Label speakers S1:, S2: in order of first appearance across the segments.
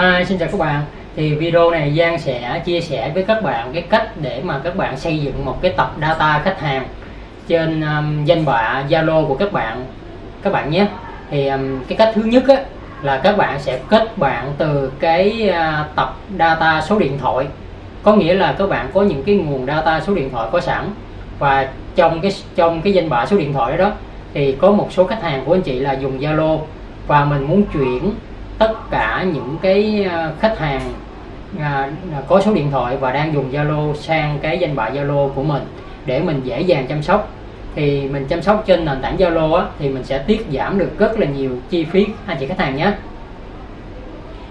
S1: Hi, xin chào các bạn. Thì video này Giang sẽ chia sẻ với các bạn cái cách để mà các bạn xây dựng một cái tập data khách hàng trên um, danh bạ Zalo của các bạn các bạn nhé. Thì um, cái cách thứ nhất á, là các bạn sẽ kết bạn từ cái uh, tập data số điện thoại. Có nghĩa là các bạn có những cái nguồn data số điện thoại có sẵn và trong cái trong cái danh bạ số điện thoại đó thì có một số khách hàng của anh chị là dùng Zalo và mình muốn chuyển tất cả những cái ờ, khách hàng à, có số điện thoại và đang dùng Zalo sang cái danh bạ Zalo của mình để mình dễ dàng chăm sóc. Thì mình chăm sóc trên nền tảng Zalo á, thì mình sẽ tiết giảm được rất là nhiều chi phí anh chị khách hàng nhé.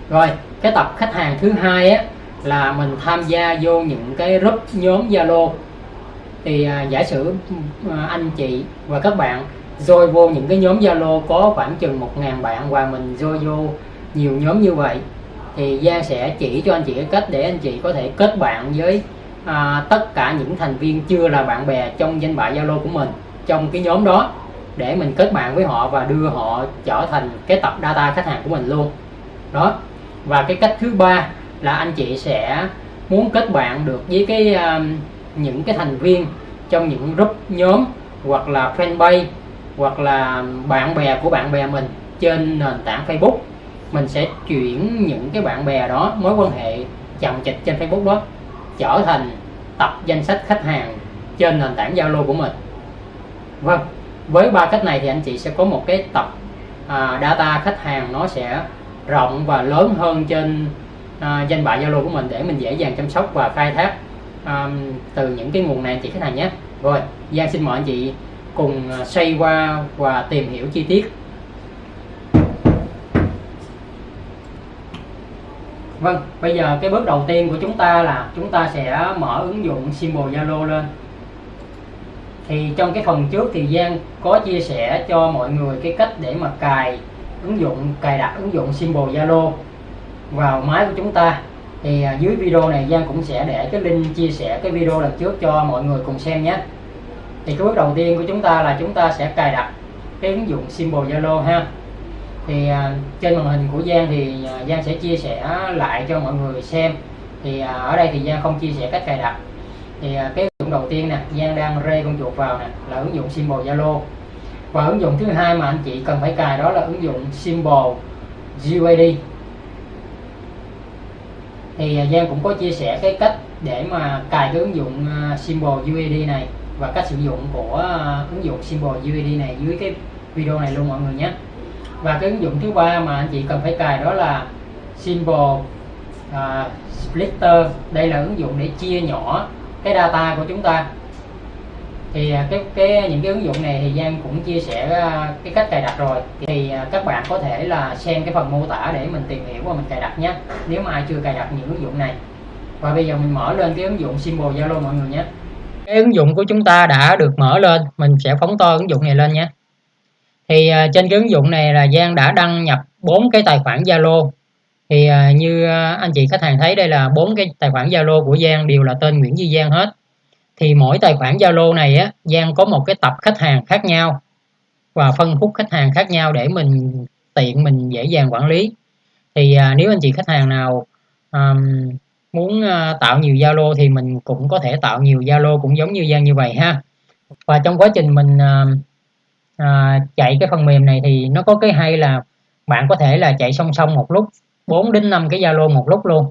S1: Rồi cái tập khách hàng thứ hai á, là mình tham gia vô những cái group nhóm Zalo. Thì à, giả sử à, anh chị và các bạn rồi vô những cái nhóm Zalo có khoảng chừng 1.000 bạn và mình rồi vô nhiều nhóm như vậy thì Giang sẽ chỉ cho anh chị cái cách để anh chị có thể kết bạn với à, tất cả những thành viên chưa là bạn bè trong danh bạ Zalo của mình trong cái nhóm đó để mình kết bạn với họ và đưa họ trở thành cái tập data khách hàng của mình luôn. Đó. Và cái cách thứ ba là anh chị sẽ muốn kết bạn được với cái um, những cái thành viên trong những group nhóm hoặc là fanpage hoặc là bạn bè của bạn bè mình trên nền tảng Facebook mình sẽ chuyển những cái bạn bè đó mối quan hệ chồng chịch trên Facebook đó trở thành tập danh sách khách hàng trên nền tảng Zalo của mình. Vâng với ba cách này thì anh chị sẽ có một cái tập à, data khách hàng nó sẽ rộng và lớn hơn trên à, danh bạ Zalo của mình để mình dễ dàng chăm sóc và khai thác à, từ những cái nguồn này anh chị khách hàng nhé. Rồi Giang xin mời anh chị cùng xây xoay qua và tìm hiểu chi tiết. Vâng, bây giờ cái bước đầu tiên của chúng ta là chúng ta sẽ mở ứng dụng symbol Zalo lên. Thì trong cái phần trước thì Giang có chia sẻ cho mọi người cái cách để mà cài ứng dụng cài đặt ứng dụng symbol Zalo vào máy của chúng ta. Thì à, dưới video này Giang cũng sẽ để cái link chia sẻ cái video lần trước cho mọi người cùng xem nhé. Thì cái bước đầu tiên của chúng ta là chúng ta sẽ cài đặt cái ứng dụng symbol Zalo ha thì à, trên màn hình của Giang thì à, Giang sẽ chia sẻ lại cho mọi người xem. Thì à, ở đây thì Giang không chia sẻ cách cài đặt. Thì à, cái ứng dụng đầu tiên nè Giang đang rê con chuột vào nè là ứng dụng symbol Zalo. Và ứng dụng thứ hai mà anh chị cần phải cài đó là ứng dụng symbol GUID thì à, Giang cũng có chia sẻ cái cách để mà cài cái ứng dụng uh, symbol UID này và cách sử dụng của uh, ứng dụng symbol UID này dưới cái video này luôn mọi người nhé và cái ứng dụng thứ ba mà anh chị cần phải cài đó là symbol uh, splitter. Đây là ứng dụng để chia nhỏ cái data của chúng ta. Thì à, cái cái những cái ứng dụng này thì Giang cũng chia sẻ à, cái cách cài đặt rồi. Thì các bạn có thể là xem cái phần mô tả để mình tìm hiểu và mình cài đặt nhé nếu mà ai chưa cài đặt những ứng dụng này. Và bây giờ mình mở lên cái ứng dụng symbol Zalo mọi người nhé. Cái ứng dụng của chúng ta đã được mở lên mình sẽ phóng to ứng dụng này lên nhé thì uh, trên cái ứng dụng này là Giang đã đăng nhập bốn cái tài khoản Zalo. Thì uh, như uh, anh chị khách hàng thấy đây là bốn cái tài khoản Zalo của Giang đều là tên Nguyễn Duy Giang hết. Thì mỗi tài khoản Zalo này á Giang có một cái tập khách hàng khác nhau và phân khúc khách hàng khác nhau để mình tiện mình dễ dàng quản lý. Thì uh, nếu anh chị khách hàng nào um, muốn uh, tạo nhiều Zalo thì mình cũng có thể tạo nhiều Zalo cũng giống như Giang như vậy ha. Và trong quá trình mình uh, à, chạy cái phần mềm này thì nó có cái hay là bạn có thể là chạy song song một lúc 4 đến 5 cái Zalo một lúc luôn.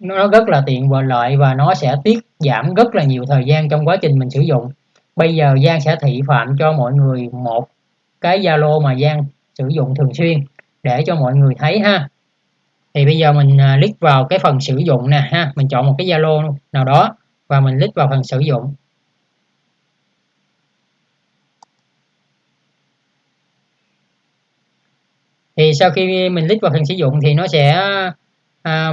S1: Nó rất là tiện và lợi và nó sẽ tiết giảm rất là nhiều thời gian trong quá trình mình sử dụng. Bây giờ Giang sẽ thị phạm cho mọi người một cái Zalo mà Giang sử dụng thường xuyên để cho mọi người thấy ha. Thì bây giờ mình à, click vào cái phần sử dụng nè ha. Mình chọn một cái Zalo nào đó và mình click vào phần sử dụng. Thì sau khi mình click vào phần sử dụng thì nó sẽ à,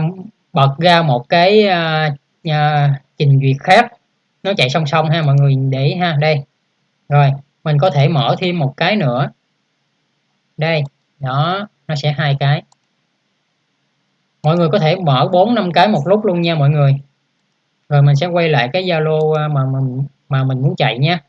S1: bật ra một cái à, à, trình duyệt khác. Nó chạy song song ha mọi người để ý ha. Đây. Rồi mình có thể mở thêm một cái nữa. Đây đó nó sẽ hai cái. Mọi người có thể mở bốn năm cái một lúc luôn nha mọi người. Rồi mình sẽ quay lại cái Zalo mà mà mình mà mình muốn chạy nha.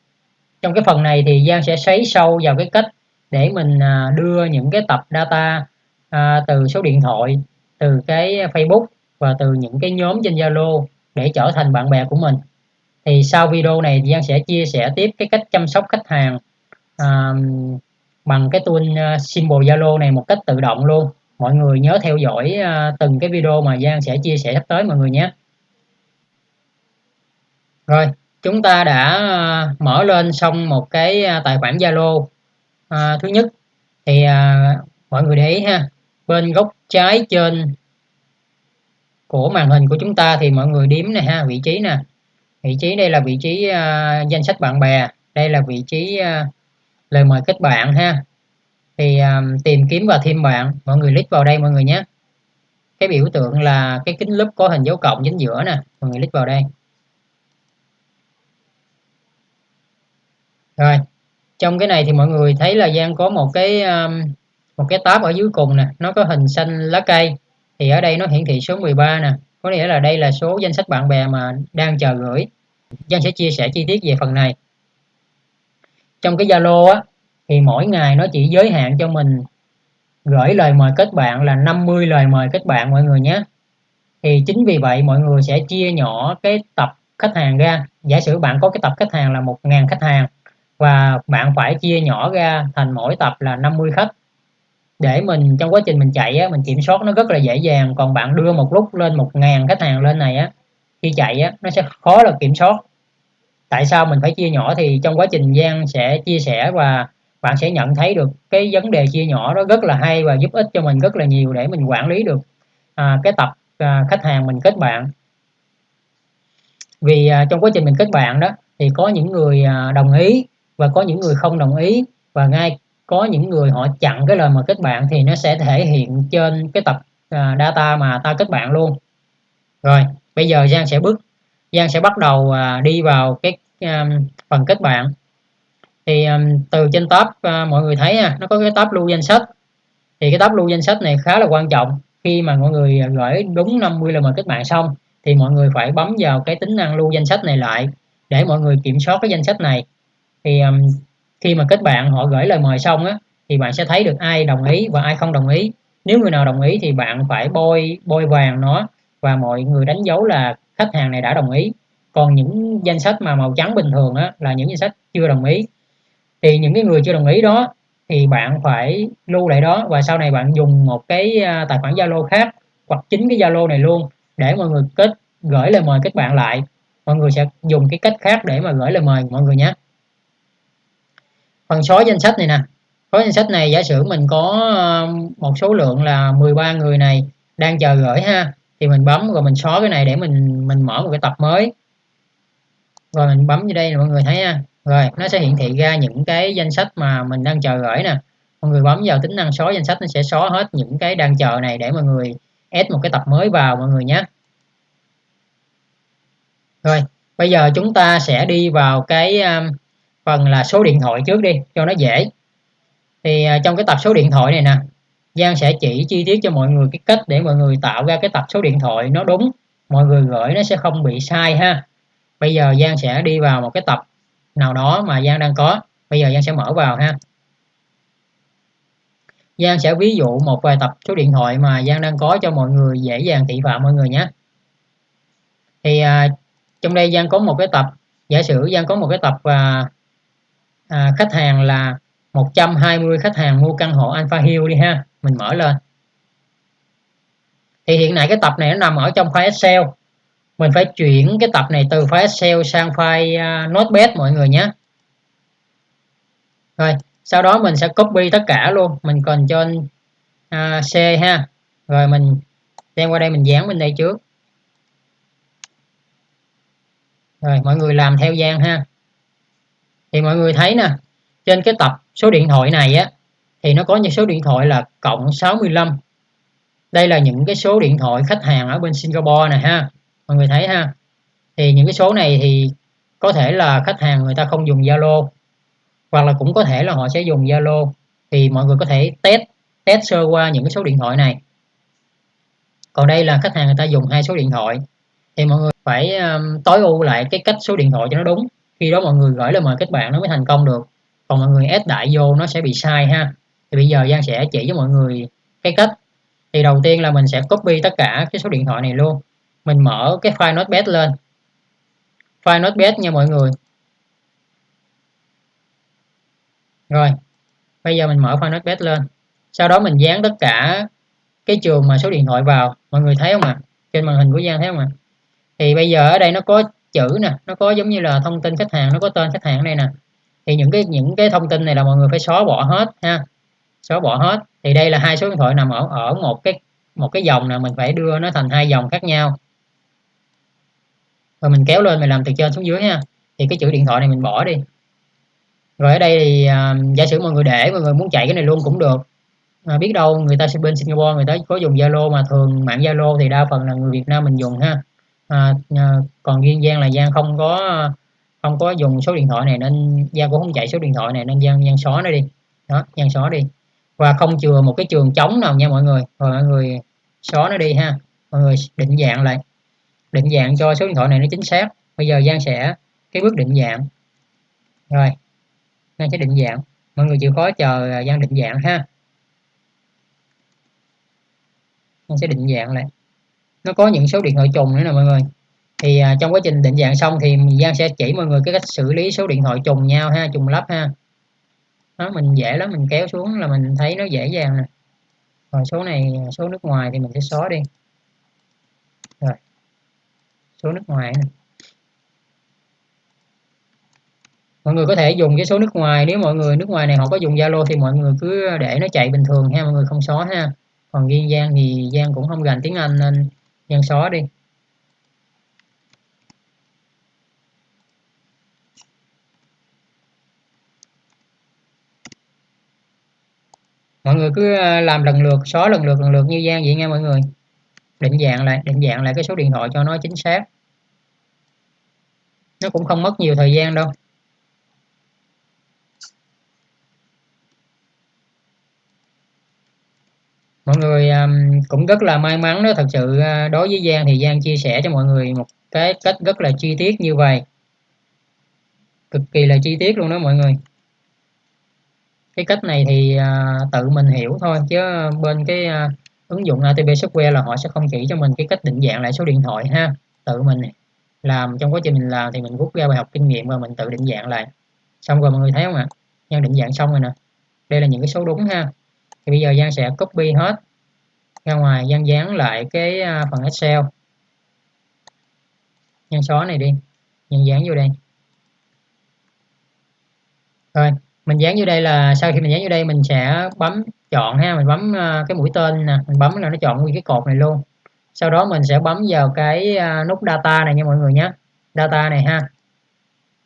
S1: Trong cái phần này thì Giang sẽ sấy sâu vào cái cách để mình à, đưa những cái tập data à, từ số điện thoại từ cái Facebook và từ những cái nhóm trên Zalo để trở thành bạn bè của mình. Thì sau video này Giang sẽ chia sẻ tiếp cái cách chăm sóc khách hàng à, bằng cái tool à, symbol Zalo này một cách tự động luôn. Mọi người nhớ theo dõi à, từng cái video mà Giang sẽ chia sẻ sắp tới mọi người nhé. Rồi chúng ta đã à, mở lên xong một cái tài khoản Zalo à, thứ nhất thì à, mọi người để ý ha. Bên góc trái trên của màn hình của chúng ta thì mọi người điếm này ha vị trí nè. Vị trí đây là vị trí à, danh sách bạn bè đây là vị trí à, lời mời kết bạn ha. Thì à, tìm kiếm và thêm bạn mọi người click vào đây mọi người nhé. Cái biểu tượng là cái kính lúp có hình dấu cộng chính giữa nè mọi người click vào đây. Rồi trong cái này thì mọi người thấy là Giang có một cái um, một cái tab ở dưới cùng nè. Nó có hình xanh lá cây. Thì ở đây nó hiển thị số 13 nè. Có nghĩa là đây là số danh sách bạn bè mà đang chờ gửi. Giang sẽ chia sẻ chi tiết về phần này. Trong cái Zalo á thì mỗi ngày nó chỉ giới hạn cho mình gửi lời mời kết bạn là 50 lời mời kết bạn mọi người nhé. Thì chính vì vậy mọi người sẽ chia nhỏ cái tập khách hàng ra. Giả sử bạn có cái tập khách hàng là 1.000 khách hàng và bạn phải chia nhỏ ra thành mỗi tập là 50 khách. Để mình trong quá trình mình chạy á, mình kiểm soát nó rất là dễ dàng. Còn bạn đưa một lúc lên 1.000 khách hàng lên này á khi chạy á, nó sẽ khó là kiểm soát. Tại sao mình phải chia nhỏ thì trong quá trình Giang sẽ chia sẻ và bạn sẽ nhận thấy được cái vấn đề chia nhỏ đó rất là hay và giúp ích cho mình rất là nhiều để mình quản lý được à, cái tập à, khách hàng mình kết bạn. Vì à, trong quá trình mình kết bạn đó thì có những người à, đồng ý và có những người không đồng ý. Và ngay có những người họ chặn cái lời mà kết bạn thì nó sẽ thể hiện trên cái tập à, data mà ta kết bạn luôn. Rồi bây giờ Giang sẽ bước Giang sẽ bắt đầu à, đi vào cái um, phần kết bạn. Thì um, từ trên tab uh, mọi người thấy nha nó có cái tab lưu danh sách. Thì cái tab lưu danh sách này khá là quan trọng. Khi mà mọi người gửi đúng 50 lời mời kết bạn xong thì mọi người phải bấm vào cái tính năng lưu danh sách này lại để mọi người kiểm soát cái danh sách này thì um, khi mà kết bạn họ gửi lời mời xong á thì bạn sẽ thấy được ai đồng ý và ai không đồng ý. Nếu người nào đồng ý thì bạn phải bôi bôi vàng nó và mọi người đánh dấu là khách hàng này đã đồng ý. Còn những danh sách mà màu trắng bình thường á là những danh sách chưa đồng ý. Thì những cái người chưa đồng ý đó thì bạn phải lưu lại đó và sau này bạn dùng một cái à, tài khoản Zalo khác hoặc chính cái Zalo này luôn để mọi người kết gửi lời mời kết bạn lại. Mọi người sẽ dùng cái cách khác để mà gửi lời mời mọi người nhé phần xóa danh sách này nè. Xóa danh sách này giả sử mình có ờ, một số lượng là 13 người này đang chờ gửi ha thì mình bấm rồi mình xóa cái này để mình mình mở một cái tập mới. Rồi mình bấm vô đây mọi người thấy nha rồi nó sẽ hiển thị ra những cái danh sách mà mình đang chờ gửi nè. Mọi người bấm vào tính năng xóa danh sách nó sẽ xóa hết những cái đang chờ này để mọi người add một cái tập mới vào mọi người nhé. Rồi bây giờ chúng ta sẽ đi vào cái um, phần là số điện thoại trước đi cho nó dễ. Thì à, trong cái tập số điện thoại này nè Giang sẽ chỉ chi tiết cho mọi người cái cách để mọi người tạo ra cái tập số điện thoại nó đúng. Mọi người gửi nó sẽ không bị sai ha. Bây giờ Giang sẽ đi vào một cái tập nào đó mà Giang đang có. Bây giờ Giang sẽ mở vào ha. Giang sẽ ví dụ một vài tập số điện thoại mà Giang đang có cho mọi người dễ dàng thị phạm mọi người nhé. Thì à, trong đây Giang có một cái tập giả sử Giang có một cái tập à, à, khách hàng là 120 khách hàng mua căn hộ Alpha Hill đi ha. Mình mở lên. Thì hiện nay cái tập này nó nằm ở trong file Excel. Mình phải chuyển cái tập này từ file Excel sang file uh, Notepad mọi người nhé. Rồi sau đó mình sẽ copy tất cả luôn. Mình cần cho uh, C ha. Rồi mình đem qua đây mình dán bên đây trước. Rồi mọi người làm theo gian ha thì mọi người thấy nè trên cái tập số điện thoại này á thì nó có những số điện thoại là cộng 65 đây là những cái số điện thoại khách hàng ở bên Singapore nè ha mọi người thấy ha. Thì những cái số này thì có thể là khách hàng người ta không dùng Zalo hoặc là cũng có thể là họ sẽ dùng Zalo. Thì mọi người có thể test test sơ qua những cái số điện thoại này. Còn đây là khách hàng người ta dùng hai số điện thoại. Thì mọi người phải um, tối ưu lại cái cách số điện thoại cho nó đúng khi đó mọi người gửi lời mời kết bạn nó mới thành công được. Còn mọi người ép đại vô nó sẽ bị sai ha. Thì bây giờ Giang sẽ chỉ cho mọi người cái cách. Thì đầu tiên là mình sẽ copy tất cả cái số điện thoại này luôn. Mình mở cái file notepad lên. File notepad nha mọi người. Rồi, bây giờ mình mở file notepad lên. Sau đó mình dán tất cả cái trường mà số điện thoại vào. Mọi người thấy không ạ? À? trên màn hình của Giang thấy không ạ? À? thì bây giờ ở đây nó có chữ nè nó có giống như là thông tin khách hàng nó có tên khách hàng này nè. Thì những cái những cái thông tin này là mọi người phải xóa bỏ hết ha. Xóa bỏ hết. Thì đây là hai số điện thoại nằm ở ở một cái một cái dòng là mình phải đưa nó thành hai dòng khác nhau. Rồi mình kéo lên mình làm từ trên xuống dưới ha. Thì cái chữ điện thoại này mình bỏ đi. Rồi ở đây thì uh, giả sử mọi người để mọi người muốn chạy cái này luôn cũng được. À, biết đâu người ta sẽ bên Singapore người ta có dùng Zalo mà thường mạng Zalo thì đa phần là người Việt Nam mình dùng ha à, à, còn riêng Giang là Giang không có không có dùng số điện thoại này nên Giang cũng không chạy số điện thoại này nên Giang Giang xóa nó đi. Đó Giang xóa đi. Và không chừa một cái trường trống nào nha mọi người. Rồi mọi người xóa nó đi ha. Mọi người định dạng lại. Định dạng cho số điện thoại này nó chính xác. Bây giờ Giang sẽ cái bước định dạng. Rồi Giang sẽ định dạng. Mọi người chịu khó chờ Giang định dạng ha. Giang sẽ định dạng lại nó có những số điện thoại trùng nữa nè mọi người. Thì à, trong quá trình định dạng xong thì Giang sẽ chỉ mọi người cái cách xử lý số điện thoại trùng nhau ha trùng lắp ha. Đó mình dễ lắm mình kéo xuống là mình thấy nó dễ dàng nè. Rồi số này số nước ngoài thì mình sẽ xóa đi. Rồi số nước ngoài này. mọi người có thể dùng cái số nước ngoài nếu mọi người nước ngoài này họ có dùng Zalo thì mọi người cứ để nó chạy bình thường ha mọi người không xóa ha. Còn riêng Giang thì Giang cũng không gành tiếng Anh nên nhân xóa đi. Mọi người cứ ờ, làm lần lượt xóa lần lượt lần lượt như Giang vậy nha mọi người. Định dạng lại, định dạng lại cái số điện thoại cho nó chính xác. Nó cũng không mất nhiều thời gian đâu. Mọi người um, cũng rất là may mắn đó thật sự uh, đối với Giang thì Giang chia sẻ cho mọi người một cái cách rất là chi tiết như vậy. Cực kỳ là chi tiết luôn đó mọi người. Cái cách này thì uh, tự mình hiểu thôi chứ bên cái uh, ứng dụng ATP software là họ sẽ không chỉ cho mình cái cách định dạng lại số điện thoại ha. Tự mình làm trong quá trình mình làm thì mình rút ra bài học kinh nghiệm và mình tự định dạng lại. Xong rồi mọi người thấy không ạ? Giang định dạng xong rồi nè. Đây là những cái số đúng ha thì bây giờ Giang sẽ copy hết. Ra ngoài Giang dán lại cái à, phần Excel. Giang xóa này đi. Giang dán vô đây. Rồi, mình dán vô đây là, sau khi mình dán vô đây mình sẽ bấm chọn ha, mình bấm à, cái mũi tên nè, mình bấm là nó chọn nguyên cái cột này luôn. Sau đó mình sẽ bấm vào cái à, nút data này nha mọi người nhé. Data này ha.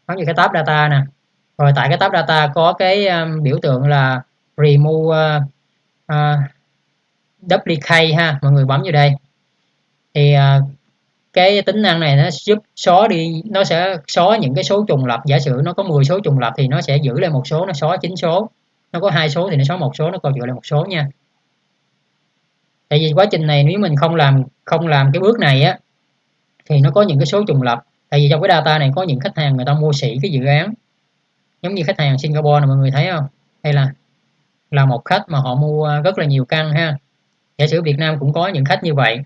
S1: Bấm vào cái tab data nè. Rồi tại cái tab data có cái biểu tượng là remove uh, uh, ha mọi người bấm vào đây. Thì uh, cái tính năng này nó giúp xóa đi nó sẽ xóa những cái số trùng lập giả sử nó có 10 số trùng lập thì nó sẽ giữ lại một số nó xóa chín số. Nó có hai số thì nó xóa một số nó còn giữ lại một số nha. Tại vì quá trình này nếu mình không làm không làm cái bước này á thì nó có những cái số trùng lập tại vì trong cái data này có những khách hàng người ta mua sỉ cái dự án. Giống như khách hàng Singapore này mọi người thấy không? Hay là là một khách mà họ mua rất là nhiều căn ha. Giả sử Việt Nam cũng có những khách như vậy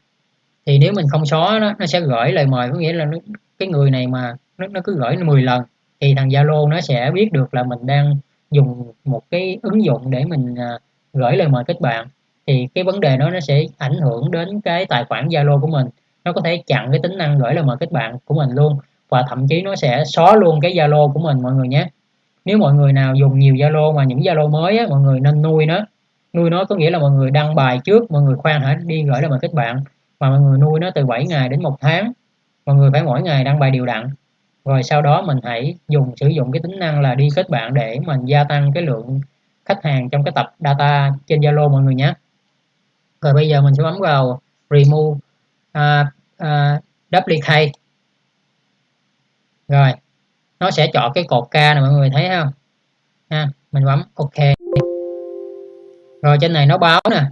S1: thì nếu mình không xóa nó, nó sẽ gửi lời mời có nghĩa là nó, cái người này mà nó, nó cứ gửi 10 lần thì thằng Zalo nó sẽ biết được là mình đang dùng một cái ứng dụng để mình à, gửi lời mời kết bạn. Thì cái vấn đề đó nó sẽ ảnh hưởng đến cái tài khoản Zalo của mình. Nó có thể chặn cái tính năng gửi lời mời kết bạn của mình luôn và thậm chí nó sẽ xóa luôn cái Zalo của mình mọi người nhé nếu mọi người nào dùng nhiều Zalo mà những Zalo mới á, mọi người nên nuôi nó. Nuôi nó có nghĩa là mọi người đăng bài trước mọi người khoan hả đi gửi lại mình kết bạn. Mà mọi người nuôi nó từ 7 ngày đến một tháng. Mọi người phải mỗi ngày đăng bài đều đặn. Rồi sau đó mình hãy dùng sử dụng cái tính năng là đi kết bạn để mình gia tăng cái lượng khách hàng trong cái tập data trên Zalo mọi người nhé. Rồi bây giờ mình sẽ bấm vào remove. Uh, uh, duplicate. Rồi nó sẽ chọn cái cột K này mọi người thấy không? Ha, mình bấm OK rồi trên này nó báo nè.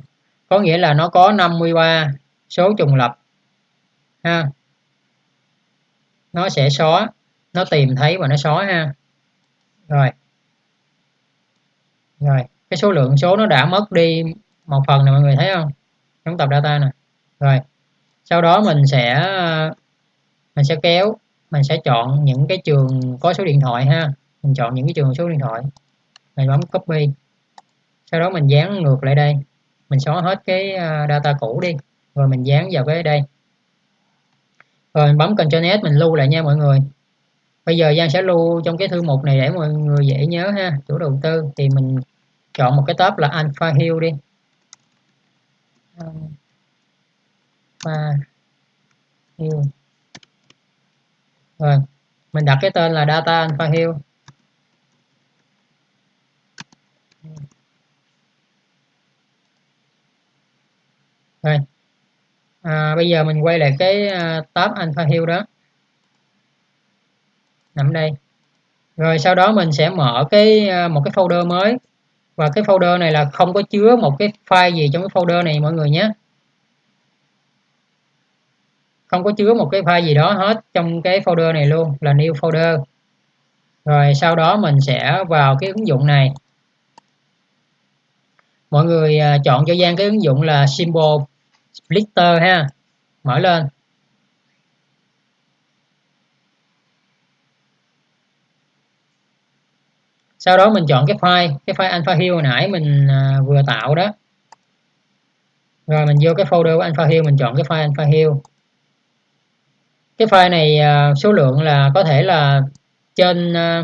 S1: Có nghĩa là nó có 53 số trùng lập. Ha. Nó sẽ xóa. Nó tìm thấy và nó xóa ha. Rồi. Rồi, cái số lượng số nó đã mất đi một phần này mọi người thấy không? Giống tập data nè. Rồi, sau đó mình sẽ mình sẽ kéo mình sẽ chọn những cái trường có số điện thoại ha. Mình chọn những cái trường số điện thoại. Mình bấm copy. Sau đó mình dán ngược lại đây. Mình xóa hết cái à, data cũ đi. Rồi mình dán vào cái đây. Rồi mình bấm Ctrl S, mình lưu lại nha mọi người. Bây giờ Giang sẽ lưu trong cái thư mục này để mọi người dễ nhớ ha. Chủ đầu tư. Thì mình chọn một cái tab là Alpha Hill đi. Alpha Hill rồi mình đặt cái tên là data Alpha Hill. Rồi à, bây giờ mình quay lại cái à, tab Alpha Hill đó. Nằm đây. Rồi sau đó mình sẽ mở cái à, một cái folder mới. Và cái folder này là không có chứa một cái file gì trong cái folder này mọi người nhé không có chứa một cái file gì đó hết trong cái folder này luôn, là new folder. Rồi sau đó mình sẽ vào cái ứng dụng này. Mọi người à, chọn cho Giang cái ứng dụng là symbol splitter ha. Mở lên. Sau đó mình chọn cái file cái file alpha hill hồi nãy mình à, vừa tạo đó. Rồi mình vô cái folder của alpha hill, mình chọn cái file alpha hill cái file này à, số lượng là có thể là trên à,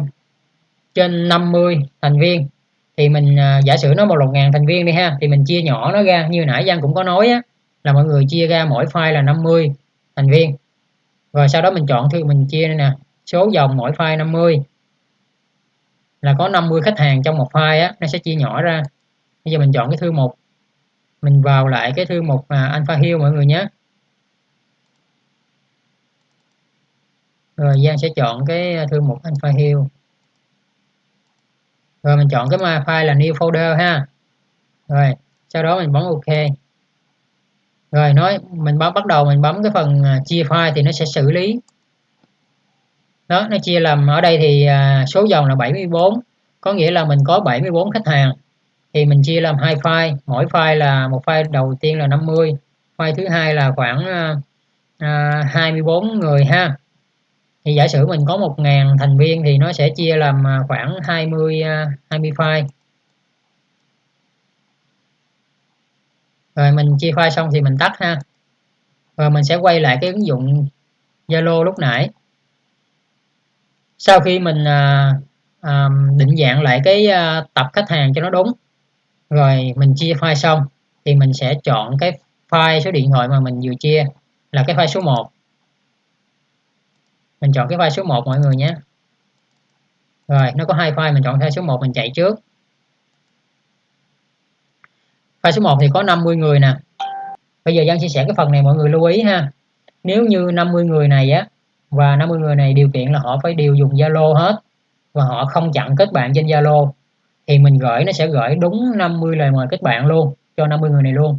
S1: trên 50 thành viên. Thì mình à, giả sử nó một lục ngàn thành viên đi ha thì mình chia nhỏ nó ra. Như nãy Giang cũng có nói á là mọi người chia ra mỗi file là 50 thành viên. Rồi sau đó mình chọn thư mình chia nè số dòng mỗi file 50 là có 50 khách hàng trong một file á nó sẽ chia nhỏ ra. Bây giờ mình chọn cái thư mục mình vào lại cái thư mục à, Alpha Hill mọi người nhé. Rồi Giang sẽ chọn cái à, thư mục Alpha Hill rồi mình chọn cái file là new folder ha. Rồi sau đó mình bấm ok. Rồi nói mình bấm bắt đầu mình bấm cái phần à, chia file thì nó sẽ xử lý. Đó nó chia làm ở đây thì à, số dòng là 74 có nghĩa là mình có 74 khách hàng. Thì mình chia làm hai file mỗi file là một file đầu tiên là 50 file thứ hai là khoảng à, 24 người ha thì giả sử mình có 1.000 thành viên thì nó sẽ chia làm à, khoảng 20 20 à, file. Rồi mình chia file xong thì mình tắt ha. Rồi mình sẽ quay lại cái ứng dụng Zalo lúc nãy. Sau khi mình à, à, định dạng lại cái à, tập khách hàng cho nó đúng rồi mình chia file xong thì mình sẽ chọn cái file số điện thoại mà mình vừa chia là cái file số 1 mình chọn cái file số 1 mọi người nhé. Rồi, nó có hai file, mình chọn file số 1 mình chạy trước. File số 1 thì có 50 người nè. Bây giờ Giang chia sẻ cái phần này mọi người lưu ý ha. Nếu như 50 người này á, và 50 người này điều kiện là họ phải đều dùng Zalo hết, và họ không chặn kết bạn trên Zalo, thì mình gửi, nó sẽ gửi đúng 50 lời mời kết bạn luôn, cho 50 người này luôn.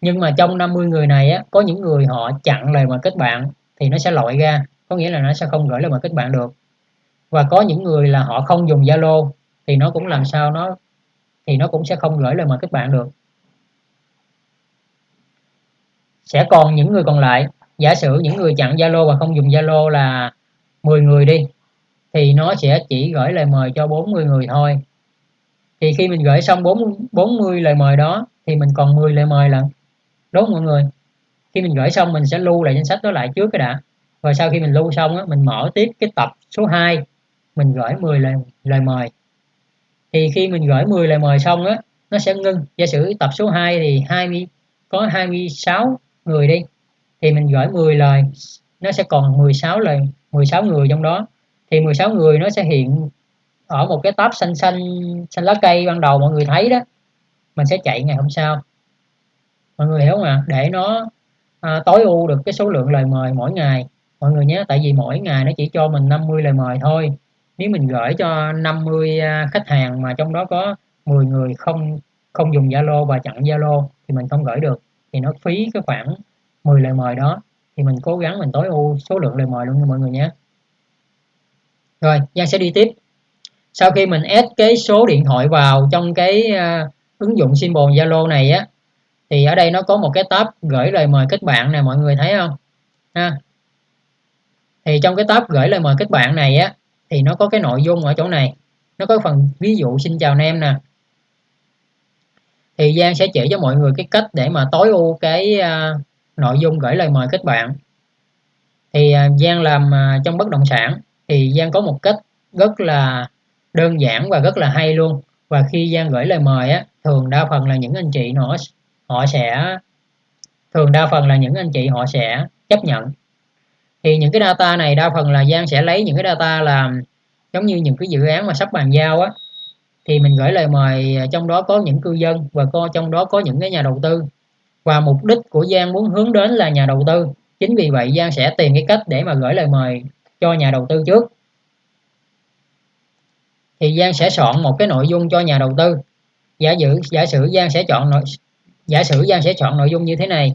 S1: Nhưng mà trong 50 người này á, có những người họ chặn lời mời kết bạn, thì nó sẽ loại ra có nghĩa là nó sẽ không gửi lời mời kết bạn được. Và có những người là họ không dùng Zalo thì nó cũng làm sao nó thì nó cũng sẽ không gửi lời mời kết bạn được. Sẽ còn những người còn lại giả sử những người chặn Zalo và không dùng Zalo là 10 người đi thì nó sẽ chỉ gửi lời mời cho 40 người thôi. Thì khi mình gửi xong 4, 40 lời mời đó thì mình còn 10 lời mời lận. Đúng mọi người? Khi mình gửi xong mình sẽ lưu lại danh sách đó lại trước cái đã rồi sau khi mình lưu xong á, mình mở tiếp cái tập số 2 mình gửi 10 lời, lời mời. Thì khi mình gửi 10 lời mời xong á nó sẽ ngưng. Giả sử tập số 2 thì 20 có 26 người đi thì mình gửi 10 lời nó sẽ còn 16 lời 16 người trong đó. Thì 16 người nó sẽ hiện ở một cái tab xanh xanh xanh lá cây ban đầu mọi người thấy đó. Mình sẽ chạy ngày hôm sau. Mọi người hiểu không ạ? Để nó à, tối ưu được cái số lượng lời mời mỗi ngày mọi người nhé tại vì mỗi ngày nó chỉ cho mình 50 lời mời thôi. Nếu mình gửi cho 50 à, khách hàng mà trong đó có 10 người không không dùng Zalo và chặn Zalo thì mình không gửi được thì nó phí cái khoảng 10 lời mời đó. Thì mình cố gắng mình tối ưu số lượng lời mời luôn nha mọi người nhé. Rồi Giang sẽ đi tiếp. Sau khi mình add cái số điện thoại vào trong cái uh, ứng dụng symbol Zalo này á thì ở đây nó có một cái tab gửi lời mời kết bạn nè mọi người thấy không? Ha thì trong cái tab gửi lời mời kết bạn này á thì nó có cái nội dung ở chỗ này. Nó có phần ví dụ xin chào em nè. Thì Giang sẽ chỉ cho mọi người cái cách để mà tối ưu cái uh, nội dung gửi lời mời kết bạn. Thì uh, Giang làm uh, trong bất động sản thì Giang có một cách rất là đơn giản và rất là hay luôn. Và khi Giang gửi lời mời á thường đa phần là những anh chị nó họ sẽ thường đa phần là những anh chị họ sẽ chấp nhận thì những cái data này đa phần là Giang sẽ lấy những cái data là, giống như những cái dự án mà sắp bàn giao á. Thì mình gửi lời mời à, trong đó có những cư dân và có trong đó có những cái nhà đầu tư. Và mục đích của Giang muốn hướng đến là nhà đầu tư. Chính vì vậy Giang sẽ tìm cái cách để mà gửi lời mời cho nhà đầu tư trước. Thì Giang sẽ soạn một cái nội dung cho nhà đầu tư. Giả sử giả sử Giang sẽ chọn nội, giả sử Giang sẽ chọn nội dung như thế này.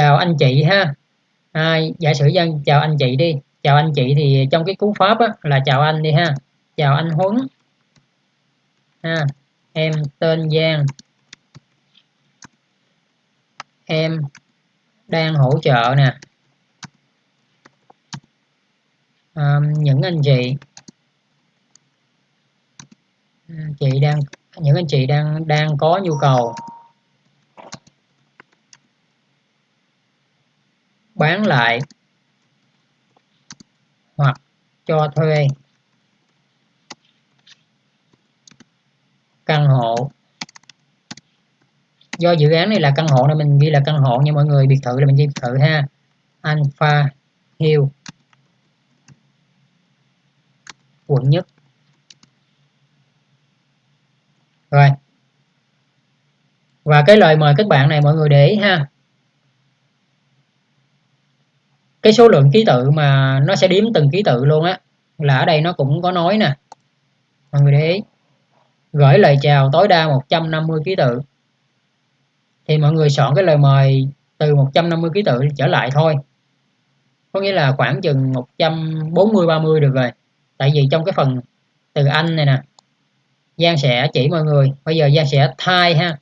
S1: Chào anh chị ha. À, giả sử dân chào anh chị đi. Chào anh chị thì trong cái cú pháp á, là chào anh đi ha. Chào anh Huấn. Ha em tên Giang. Em đang hỗ trợ nè. À, những anh chị. Chị đang những anh chị đang đang có nhu cầu. Bán lại hoặc cho thuê. Căn hộ. Do dự án này là căn hộ nên mình ghi là căn hộ nha mọi người biệt thự là mình ghi biệt thự ha. Alpha Hill. Quận nhất. Rồi. Và cái lời mời các bạn này mọi người để ý ha cái số lượng ký tự mà nó sẽ đếm từng ký tự luôn á là ở đây nó cũng có nói nè. Mọi người để ý. Gửi lời chào tối đa 150 ký tự. Thì mọi người chọn cái lời mời từ 150 ký tự trở lại thôi. Có nghĩa là khoảng chừng 140 30 được rồi. Tại vì trong cái phần từ anh này nè Giang sẽ chỉ mọi người. Bây giờ Giang sẽ thay ha.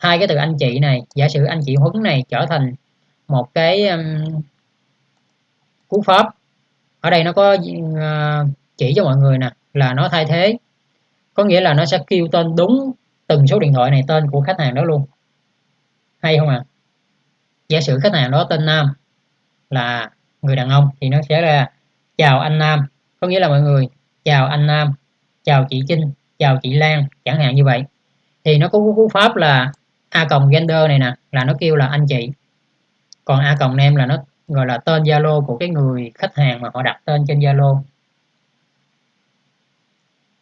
S1: Thay cái từ anh chị này. Giả sử anh chị Huấn này trở thành một cái um, cú pháp. Ở đây nó có à, chỉ cho mọi người nè, là nó thay thế. Có nghĩa là nó sẽ kêu tên đúng từng số điện thoại này tên của khách hàng đó luôn. Hay không ạ? À? giả sử khách hàng đó tên Nam, là người đàn ông, thì nó sẽ là chào anh Nam. Có nghĩa là mọi người, chào anh Nam, chào chị Trinh, chào chị Lan, chẳng hạn như vậy. Thì nó có cú pháp là a cộng gender này nè, là nó kêu là anh chị. Còn a cộng em là nó gọi là tên Zalo của cái người khách hàng mà họ đặt tên trên Zalo.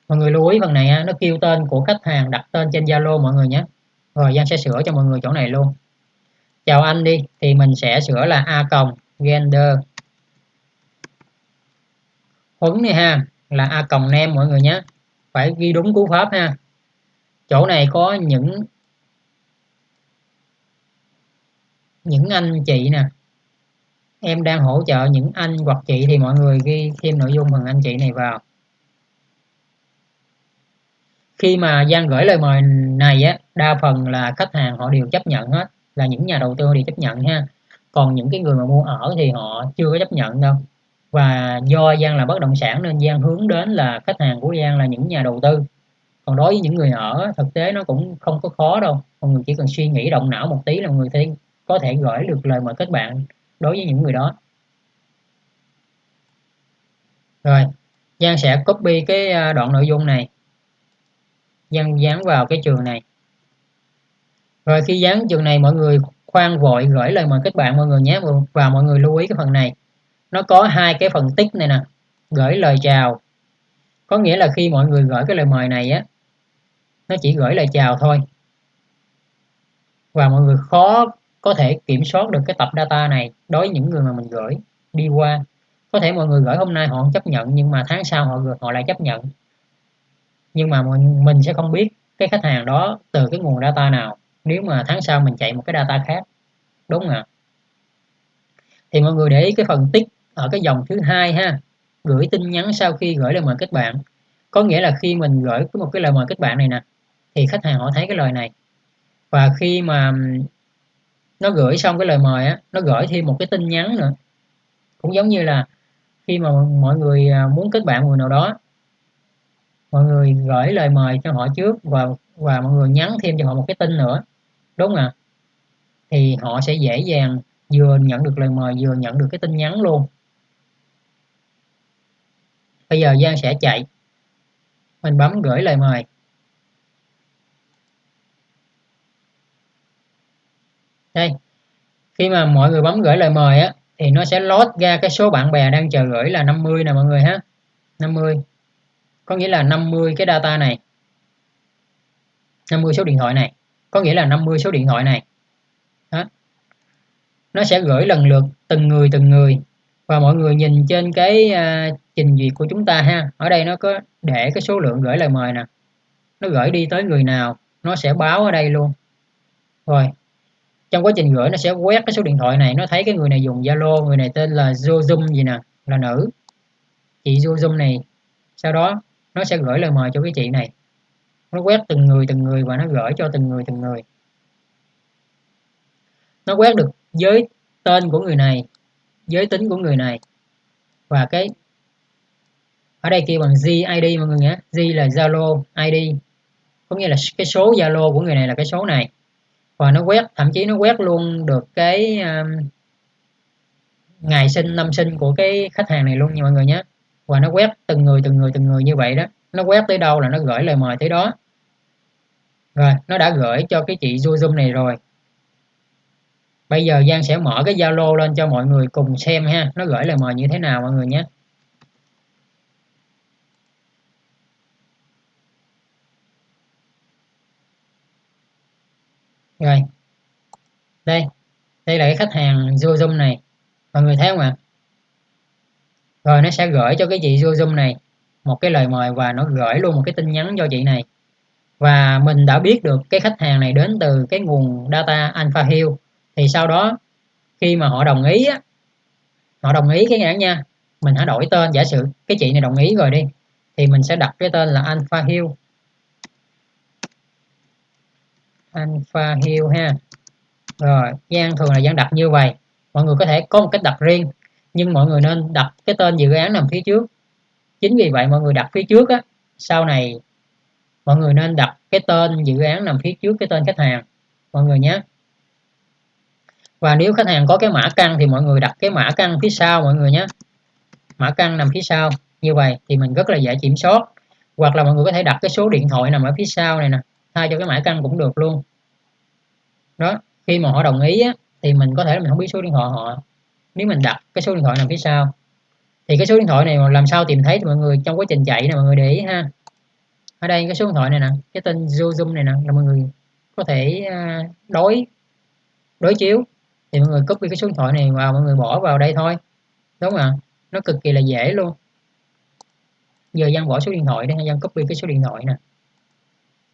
S1: Mọi người lưu ý phần này nó kêu tên của khách hàng đặt tên trên Zalo mọi người nhé. Rồi Giang sẽ sửa cho mọi người chỗ này luôn. Chào anh đi, thì mình sẽ sửa là a cộng gender. Huấn này ha, là a cộng nem mọi người nhé. Phải ghi đúng cú pháp ha. Chỗ này có những những anh chị nè em đang hỗ trợ những anh hoặc chị thì mọi người ghi thêm nội dung phần anh chị này vào. Khi mà Giang gửi lời mời này á, đa phần là khách hàng họ đều chấp nhận hết, là những nhà đầu tư đều chấp nhận ha. Còn những cái người mà mua ở thì họ chưa có chấp nhận đâu. Và do Giang là bất động sản nên Giang hướng đến là khách hàng của Giang là những nhà đầu tư. Còn đối với những người ở, thực tế nó cũng không có khó đâu. Mọi người chỉ cần suy nghĩ, động não một tí là người thấy có thể gửi được lời mời kết bạn đối với những người đó. Rồi, Giang sẽ copy cái à, đoạn nội dung này, Giang dán vào cái trường này. Rồi khi dán trường này, mọi người khoan vội gửi lời mời kết bạn, mọi người nhé và mọi người lưu ý cái phần này. Nó có hai cái phần tích này nè, gửi lời chào. Có nghĩa là khi mọi người gửi cái lời mời này á, nó chỉ gửi lời chào thôi. Và mọi người khó có thể kiểm soát được cái tập data này đối với những người mà mình gửi đi qua. Có thể mọi người gửi hôm nay họ không chấp nhận, nhưng mà tháng sau họ họ lại chấp nhận. Nhưng mà mình sẽ không biết cái khách hàng đó từ cái nguồn data nào nếu mà tháng sau mình chạy một cái data khác. Đúng không ạ? Thì mọi người để ý cái phần tích ở cái dòng thứ hai ha. Gửi tin nhắn sau khi gửi lời mời kết bạn. Có nghĩa là khi mình gửi một cái lời mời kết bạn này nè, thì khách hàng họ thấy cái lời này. Và khi mà nó gửi xong cái lời mời á, nó gửi thêm một cái tin nhắn nữa. Cũng giống như là khi mà mọi người à, muốn kết bạn người nào đó, mọi người gửi lời mời cho họ trước và và mọi người nhắn thêm cho họ một cái tin nữa, đúng không ạ? Thì họ sẽ dễ dàng vừa nhận được lời mời, vừa nhận được cái tin nhắn luôn. Bây giờ Giang sẽ chạy. Mình bấm gửi lời mời. Đây. Khi mà mọi người bấm gửi lời mời á thì nó sẽ lót ra cái số bạn bè đang chờ gửi là 50 nè mọi người ha. 50 có nghĩa là 50 cái data này. 50 số điện thoại này. Có nghĩa là 50 số điện thoại này. Đó. nó sẽ gửi lần lượt từng người từng người. Và mọi người nhìn trên cái uh, trình duyệt của chúng ta ha. Ở đây nó có để cái số lượng gửi lời mời nè. Nó gửi đi tới người nào nó sẽ báo ở đây luôn. Rồi trong quá trình gửi nó sẽ quét cái số điện thoại này, nó thấy cái người này dùng Zalo, người này tên là Zoom gì nè, là nữ. Chị Zoom này, sau đó nó sẽ gửi lời mời cho cái chị này. Nó quét từng người từng người và nó gửi cho từng người từng người. Nó quét được giới tên của người này, giới tính của người này và cái, ở đây kêu bằng GID mọi người nhé. G là Zalo ID có nghĩa là cái số Zalo của người này là cái số này và nó quét thậm chí nó quét luôn được cái um, ngày sinh năm sinh của cái khách hàng này luôn nha mọi người nhé. Và nó quét từng người từng người từng người như vậy đó. Nó quét tới đâu là nó gửi lời mời tới đó. Rồi nó đã gửi cho cái chị Zoom này rồi. Bây giờ Giang sẽ mở cái Zalo lên cho mọi người cùng xem ha. Nó gửi lời mời như thế nào mọi người nhé. Rồi. Đây. Đây là cái khách hàng Zoom này. Mọi người thấy không ạ? Rồi nó sẽ gửi cho cái chị Zoom này một cái lời mời và nó gửi luôn một cái tin nhắn cho chị này. Và mình đã biết được cái khách hàng này đến từ cái nguồn data Alpha Hill. Thì sau đó khi mà họ đồng ý á, họ đồng ý cái nhãn nha mình hãy đổi tên. Giả sử cái chị này đồng ý rồi đi thì mình sẽ đặt cái tên là Alpha Hill. Alpha Hill ha. Rồi, gian thường là gian đặt như vậy. Mọi người có thể có một cách đặt riêng, nhưng mọi người nên đặt cái tên dự án nằm phía trước. Chính vì vậy mọi người đặt phía trước á, sau này mọi người nên đặt cái tên dự án nằm phía trước cái tên khách hàng, mọi người nhé. Và nếu khách hàng có cái mã căn thì mọi người đặt cái mã căn phía sau, mọi người nhé. Mã căn nằm phía sau, như vậy thì mình rất là dễ kiểm soát. Hoặc là mọi người có thể đặt cái số điện thoại nằm ở phía sau này nè thay cho cái mã căn cũng được luôn. Đó khi mà họ đồng ý á, thì mình có thể là mình không biết số điện thoại họ. Nếu mình đặt cái số điện thoại nằm phía sau thì cái số điện thoại này mà làm sao tìm thấy thì mọi người trong quá trình chạy này mọi người để ý ha. Ở đây cái số điện thoại này nè cái tên zoom này nè là mọi người có thể à, đối đối chiếu. Thì mọi người copy cái số điện thoại này vào mọi người bỏ vào đây thôi. Đúng không ạ? Nó cực kỳ là dễ luôn. Giờ Giang bỏ số điện thoại đây Giang copy cái số điện thoại nè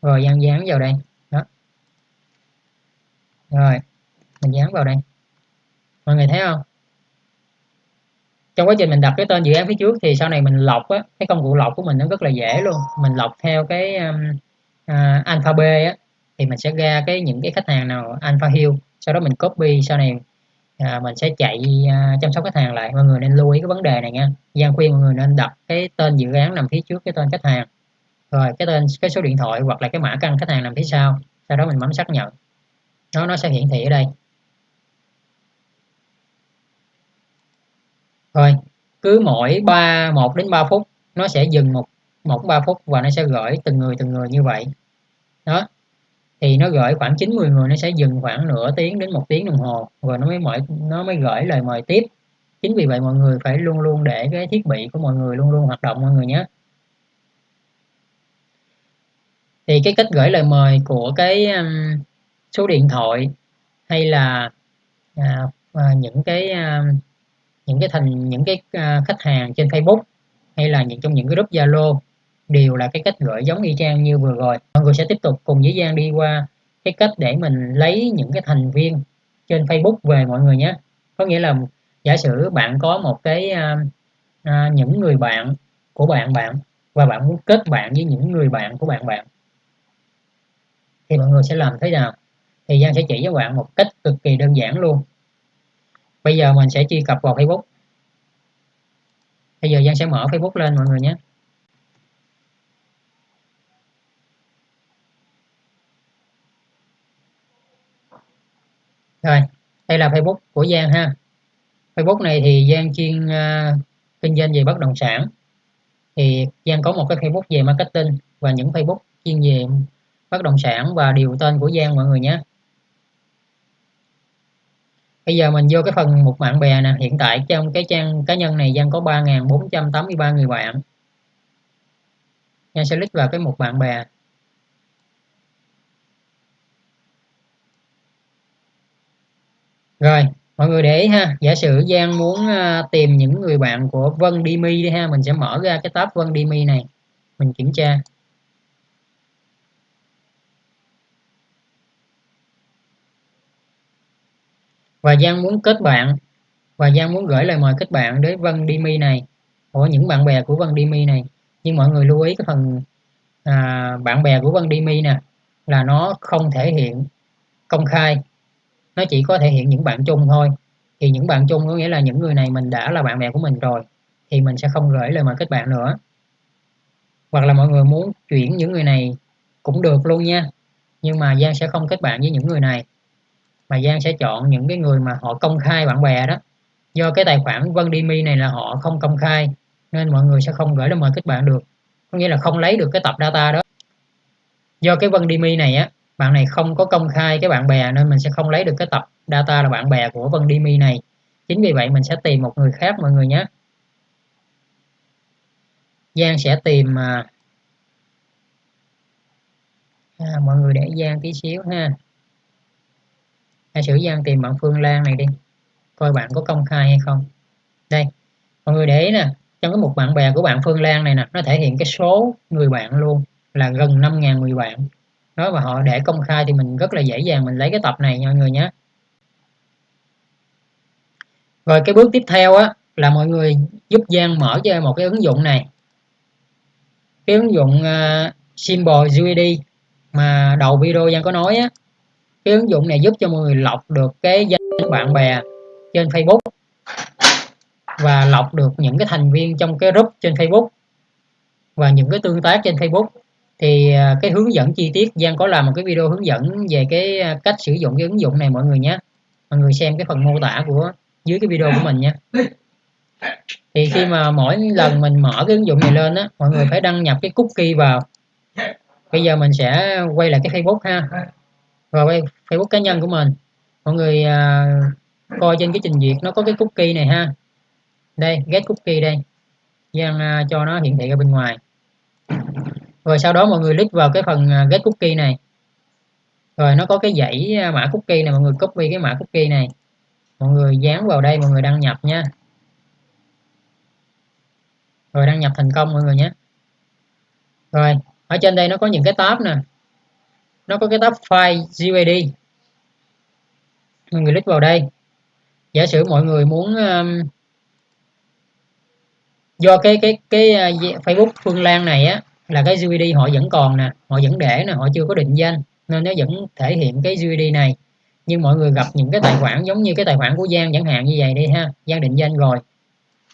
S1: rồi dán dán vào đây. Đó. Rồi mình dán vào đây. Mọi người thấy không? Trong quá trình mình đặt cái tên dự án phía trước thì sau này mình lọc á cái công cụ lọc của mình nó rất là dễ luôn. Mình lọc theo cái um, uh, alpha b á thì mình sẽ ra cái những cái khách hàng nào alpha hill. Sau đó mình copy sau này à, mình sẽ chạy à, chăm sóc khách hàng lại. Mọi người nên lưu ý cái vấn đề này nha. Gian khuyên mọi người nên đặt cái tên dự án nằm phía trước cái tên khách hàng rồi, cái tên, cái số điện thoại hoặc là cái mã căn khách hàng nằm phía sau sau đó mình bấm xác nhận. Nó nó sẽ hiển thị ở đây. Rồi, cứ mỗi 3 1 đến 3 phút, nó sẽ dừng một một ba phút và nó sẽ gửi từng người từng người như vậy. Đó. Thì nó gửi khoảng 90 người, nó sẽ dừng khoảng nửa tiếng đến một tiếng đồng hồ rồi nó mới mở nó mới gửi lời mời tiếp. Chính vì vậy mọi người phải luôn luôn để cái thiết bị của mọi người luôn luôn hoạt động, mọi người nhé. Thì cái cách gửi lời mời của cái um, số điện thoại hay là à, à, những cái à, những cái thành những cái à, khách hàng trên Facebook hay là những trong những cái group Zalo đều là cái cách gửi giống y chang như vừa rồi. Mọi người sẽ tiếp tục cùng với Giang đi qua cái cách để mình lấy những cái thành viên trên Facebook về mọi người nhé. Có nghĩa là giả sử bạn có một cái à, à, những người bạn của bạn bạn và bạn muốn kết bạn với những người bạn của bạn bạn thì mọi người sẽ làm thế nào? Thì Giang sẽ chỉ cho bạn một cách cực kỳ đơn giản luôn. Bây giờ mình sẽ truy cập vào Facebook. Bây giờ Giang sẽ mở Facebook lên mọi người nhé. Rồi đây là Facebook của Giang ha. Facebook này thì Giang chuyên uh, kinh doanh về bất động sản. Thì Giang có một cái Facebook về marketing và những Facebook chuyên về bất động sản và điều tên của Giang mọi người nhé. Bây giờ mình vô cái phần một bạn bè nè. Hiện tại trong cái trang cá nhân này Giang có 3.483 người bạn. Giang sẽ click vào cái một bạn bè. Rồi, mọi người để ý ha. Giả sử Giang muốn à, tìm những người bạn của Vân Dimi đi ha. Mình sẽ mở ra cái tab Vân Dimi này. Mình kiểm tra. Và Giang muốn kết bạn. Và Giang muốn gửi lời mời kết bạn đến Vân Dimi này. Của những bạn bè của Vân Dimi này. Nhưng mọi người lưu ý cái phần à, bạn bè của Vân Dimi nè là nó không thể hiện công khai. Nó chỉ có thể hiện những bạn chung thôi. Thì những bạn chung có nghĩa là những người này mình đã là bạn bè của mình rồi thì mình sẽ không gửi lời mời kết bạn nữa. Hoặc là mọi người muốn chuyển những người này cũng được luôn nha. Nhưng mà Giang sẽ không kết bạn với những người này mà Giang sẽ chọn những cái người mà họ công khai bạn bè đó. Do cái tài khoản Vân Dimi này là họ không công khai nên mọi người sẽ không gửi lời mời kết bạn được. Có nghĩa là không lấy được cái tập data đó. Do cái Vân Dimi này á bạn này không có công khai cái bạn bè nên mình sẽ không lấy được cái tập data là bạn bè của Vân Dimi này. Chính vì vậy mình sẽ tìm một người khác mọi người nhé. Giang sẽ tìm à, à, mọi người để Giang tí xíu ha hãy sử gian tìm bạn Phương Lan này đi. Coi bạn có công khai hay không. Đây mọi người để ý nè. Trong cái mục bạn bè của bạn Phương Lan này nè nó thể hiện cái số người bạn luôn là gần 5.000 người bạn. Đó và họ để công khai thì mình rất là dễ dàng mình lấy cái tập này nha mọi người nhé. Rồi cái bước tiếp theo á là mọi người giúp Giang mở cho một cái ứng dụng này. Cái ứng dụng uh, Symbol UID mà đầu video Giang có nói á cái ứng dụng này giúp cho mọi người lọc được cái danh bạn bè trên Facebook và lọc được những cái thành viên trong cái group trên Facebook và những cái tương tác trên Facebook. Thì à, cái hướng dẫn chi tiết, Giang có làm một cái video hướng dẫn về cái à, cách sử dụng cái ứng dụng này mọi người nhé. Mọi người xem cái phần mô tả của dưới cái video của mình nhé. thì khi mà mỗi lần mình mở cái ứng dụng này lên á, mọi người phải đăng nhập cái cookie vào. Bây giờ mình sẽ quay lại cái Facebook ha vào Facebook cá nhân của mình. Mọi người à, coi trên cái trình duyệt nó có cái cookie này ha. Đây get cookie đây. Giang à, cho nó hiển thị ra bên ngoài. Rồi sau đó mọi người click vào cái phần à, get cookie này. Rồi nó có cái dãy à, mã cookie này mọi người copy cái mã cookie này. Mọi người dán vào đây mọi người đăng nhập nha. Rồi đăng nhập thành công mọi người nhé. Rồi ở trên đây nó có những cái tab nè nó có cái tab file GUID mọi người click vào đây. Giả sử mọi người muốn um, do cái cái cái uh, Facebook Phương Lan này á là cái GUID họ vẫn còn nè họ vẫn để nè họ chưa có định danh nên nó vẫn thể hiện cái GUID này. Nhưng mọi người gặp những cái tài khoản giống như cái tài khoản của Giang chẳng hạn như vậy đi ha Giang định danh rồi.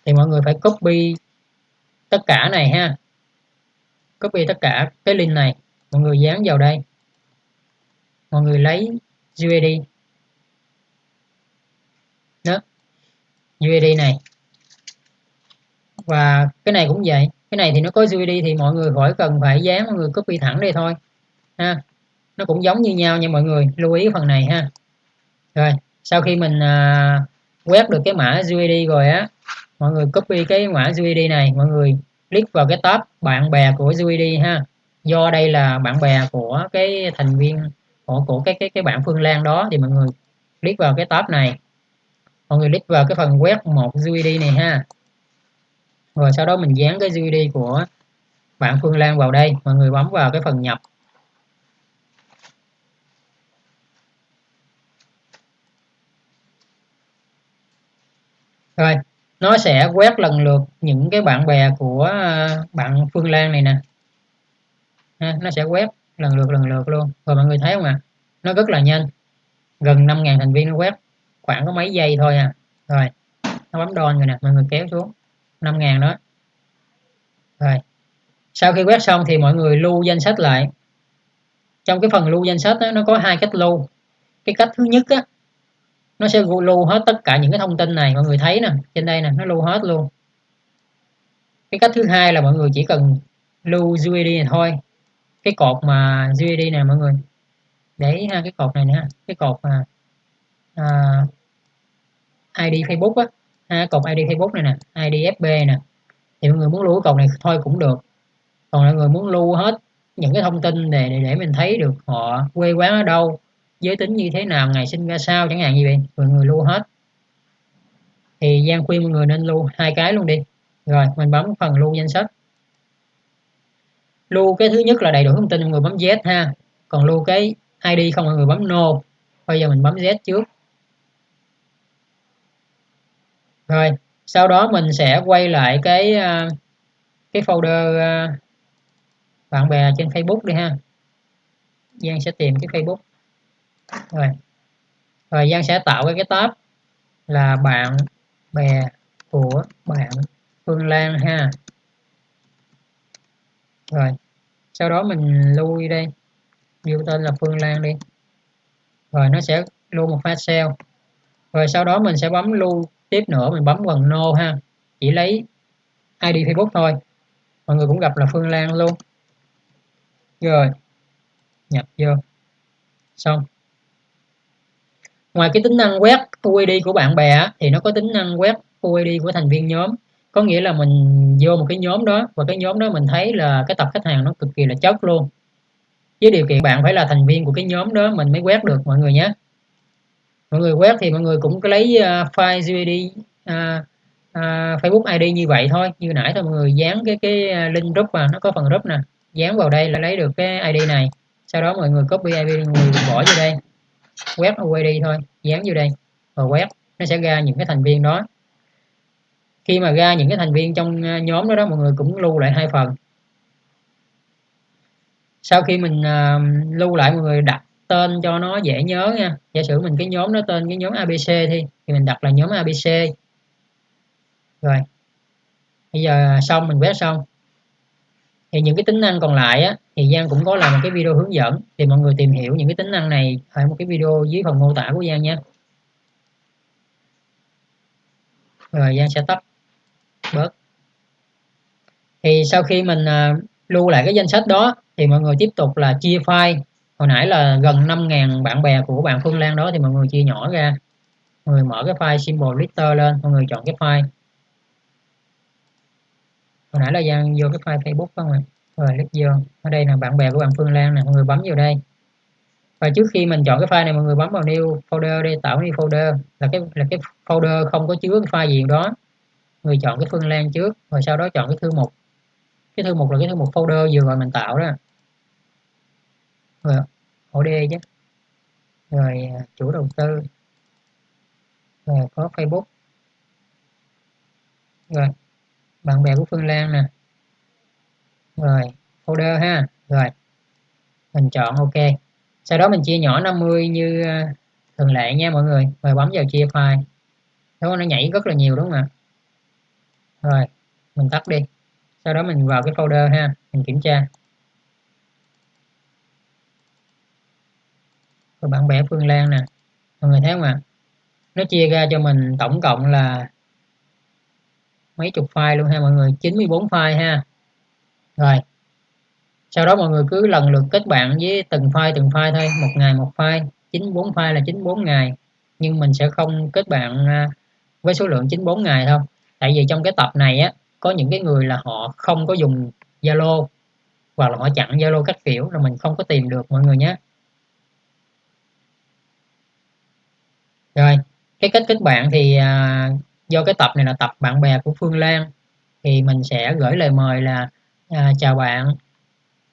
S1: Thì mọi người phải copy tất cả này ha. Copy tất cả cái link này. Mọi người dán vào đây mọi người lấy UID đó. UID này. Và cái này cũng vậy. Cái này thì nó có UID thì mọi người khỏi cần phải dán mọi người copy thẳng đây thôi. Ha. Nó cũng giống như nhau nha mọi người. Lưu ý phần này ha. Rồi sau khi mình à, quét được cái mã UID rồi á mọi người copy cái mã UID này mọi người click vào cái tab bạn bè của UID ha. Do đây là bạn bè của cái thành viên của, của cái cái cái bạn Phương Lan đó thì mọi người click vào cái tab này. Mọi người click vào cái phần quét một UID này ha. Rồi sau đó mình dán cái UID của bạn Phương Lan vào đây. Mọi người bấm vào cái phần nhập. Rồi nó sẽ quét lần lượt những cái bạn bè của à, bạn Phương Lan này nè. Nó sẽ quét lần lượt lần lượt luôn. Rồi mọi người thấy không ạ? À? nó rất là nhanh. Gần 5.000 thành viên nó quét khoảng có mấy giây thôi à rồi nó bấm đòn rồi nè mọi người kéo xuống. 5.000 đó. Rồi sau khi quét xong thì mọi người lưu danh sách lại. Trong cái phần lưu danh sách đó, nó có hai cách lưu. Cái cách thứ nhất á nó sẽ lưu hết tất cả những cái thông tin này. Mọi người thấy nè trên đây nè nó lưu hết luôn. Cái cách thứ hai là mọi người chỉ cần lưu UID này thôi cái cột mà GD nè mọi người. Để ha cái cột này nè. Cái cột mà à, ID Facebook á. Ha, cột ID Facebook này nè ID FB nè. Thì mọi người muốn lưu cái cột này thôi cũng được. Còn mọi người muốn lưu hết những cái thông tin để, để để mình thấy được họ quê quán ở đâu giới tính như thế nào ngày sinh ra sao chẳng hạn như vậy. Mọi người lưu hết. Thì Giang khuyên mọi người nên lưu hai cái luôn đi. Rồi mình bấm phần lưu danh sách lưu cái thứ nhất là đầy đủ thông tin mọi người bấm Z ha. Còn lưu cái ID không mọi người bấm No. Bây giờ mình bấm Z trước. Rồi, sau đó mình sẽ quay lại cái à, cái folder à, bạn bè trên Facebook đi ha. Giang sẽ tìm cái Facebook. Rồi. Rồi, Giang sẽ tạo cái cái tab là bạn bè của bạn Phương Lan ha rồi sau đó mình lui đây. Lưu tên là Phương Lan đi. Rồi nó sẽ lưu một file excel, rồi sau đó mình sẽ bấm lưu. Tiếp nữa mình bấm phần no ha. Chỉ lấy ID Facebook thôi. Mọi người cũng gặp là Phương Lan luôn. Rồi nhập vô. Xong. Ngoài cái tính năng quét UID của bạn bè thì nó có tính năng quét UID của thành viên nhóm có nghĩa là mình vô một cái nhóm đó và cái nhóm đó mình thấy là cái tập khách hàng nó cực kỳ là chất luôn. Với điều kiện bạn phải là thành viên của cái nhóm đó mình mới quét được mọi người nhé. Mọi người quét thì mọi người cũng có lấy uh, file UID uh, uh, Facebook ID như vậy thôi. Như nãy thôi mọi người dán cái cái à, link group mà nó có phần group nè. Dán vào đây là lấy được cái ID này. Sau đó mọi người copy ID người bỏ vô đây. Quét UID thôi dán vô đây và quét. Nó sẽ ra những cái thành viên đó khi mà ra những cái thành viên trong à, nhóm đó đó mọi người cũng lưu lại hai phần. Sau khi mình uh, lưu lại mọi người đặt tên cho nó dễ nhớ nha. Giả sử mình cái nhóm đó tên cái nhóm ABC thì thì mình đặt là nhóm ABC rồi bây giờ xong mình quét xong. Thì những cái tính năng còn lại á, thì Giang cũng có làm một cái video hướng dẫn thì mọi người tìm hiểu những cái tính năng này ở một cái video dưới phần mô tả của Giang nha. Rồi Giang sẽ tắt bớt thì sau khi mình à, lưu lại cái danh sách đó thì mọi người tiếp tục là chia file. Hồi nãy là gần 5.000 bạn bè của bạn Phương Lan đó thì mọi người chia nhỏ ra. Mọi người mở cái file symbol lister lên, mọi người chọn cái file. Hồi nãy là Giang vô cái file Facebook không ạ rồi click vô. Ở đây là bạn bè của bạn Phương Lan nè, mọi người bấm vào đây. Và trước khi mình chọn cái file này, mọi người bấm vào new folder đi, tạo new folder. Là cái là cái folder không có chứa cái file gì đó người chọn cái Phương Lan trước, rồi sau đó chọn cái thư mục cái thư mục là cái thư mục folder vừa rồi mình tạo đó. Rồi ổ D chứ. Rồi à, chủ đầu tư. Rồi, có Facebook. Rồi, bạn bè của Phương Lan nè. Rồi, folder ha. Rồi, mình chọn ok. Sau đó mình chia nhỏ 50 như à, thường lệ nha mọi người. Rồi bấm vào chia file. Đó nó nhảy rất là nhiều đúng không ạ? Rồi, mình tắt đi. Sau đó mình vào cái folder ha, mình kiểm tra. Rồi bạn bè Phương Lan nè, mọi người thấy không ạ? Nó chia ra cho mình tổng cộng là mấy chục file luôn ha, mọi người. 94 file ha. Rồi, sau đó mọi người cứ lần lượt kết bạn với từng file từng file thôi. Một ngày một file 94 file là 94 ngày. Nhưng mình sẽ không kết bạn à, với số lượng 94 ngày thôi tại vì trong cái tập này á có những cái người là họ không có dùng Zalo hoặc là họ chặn Zalo các kiểu là mình không có tìm được mọi người nhé. Rồi cái kết kết bạn thì à, do cái tập này là tập bạn bè của Phương Lan thì mình sẽ gửi lời mời là à, chào bạn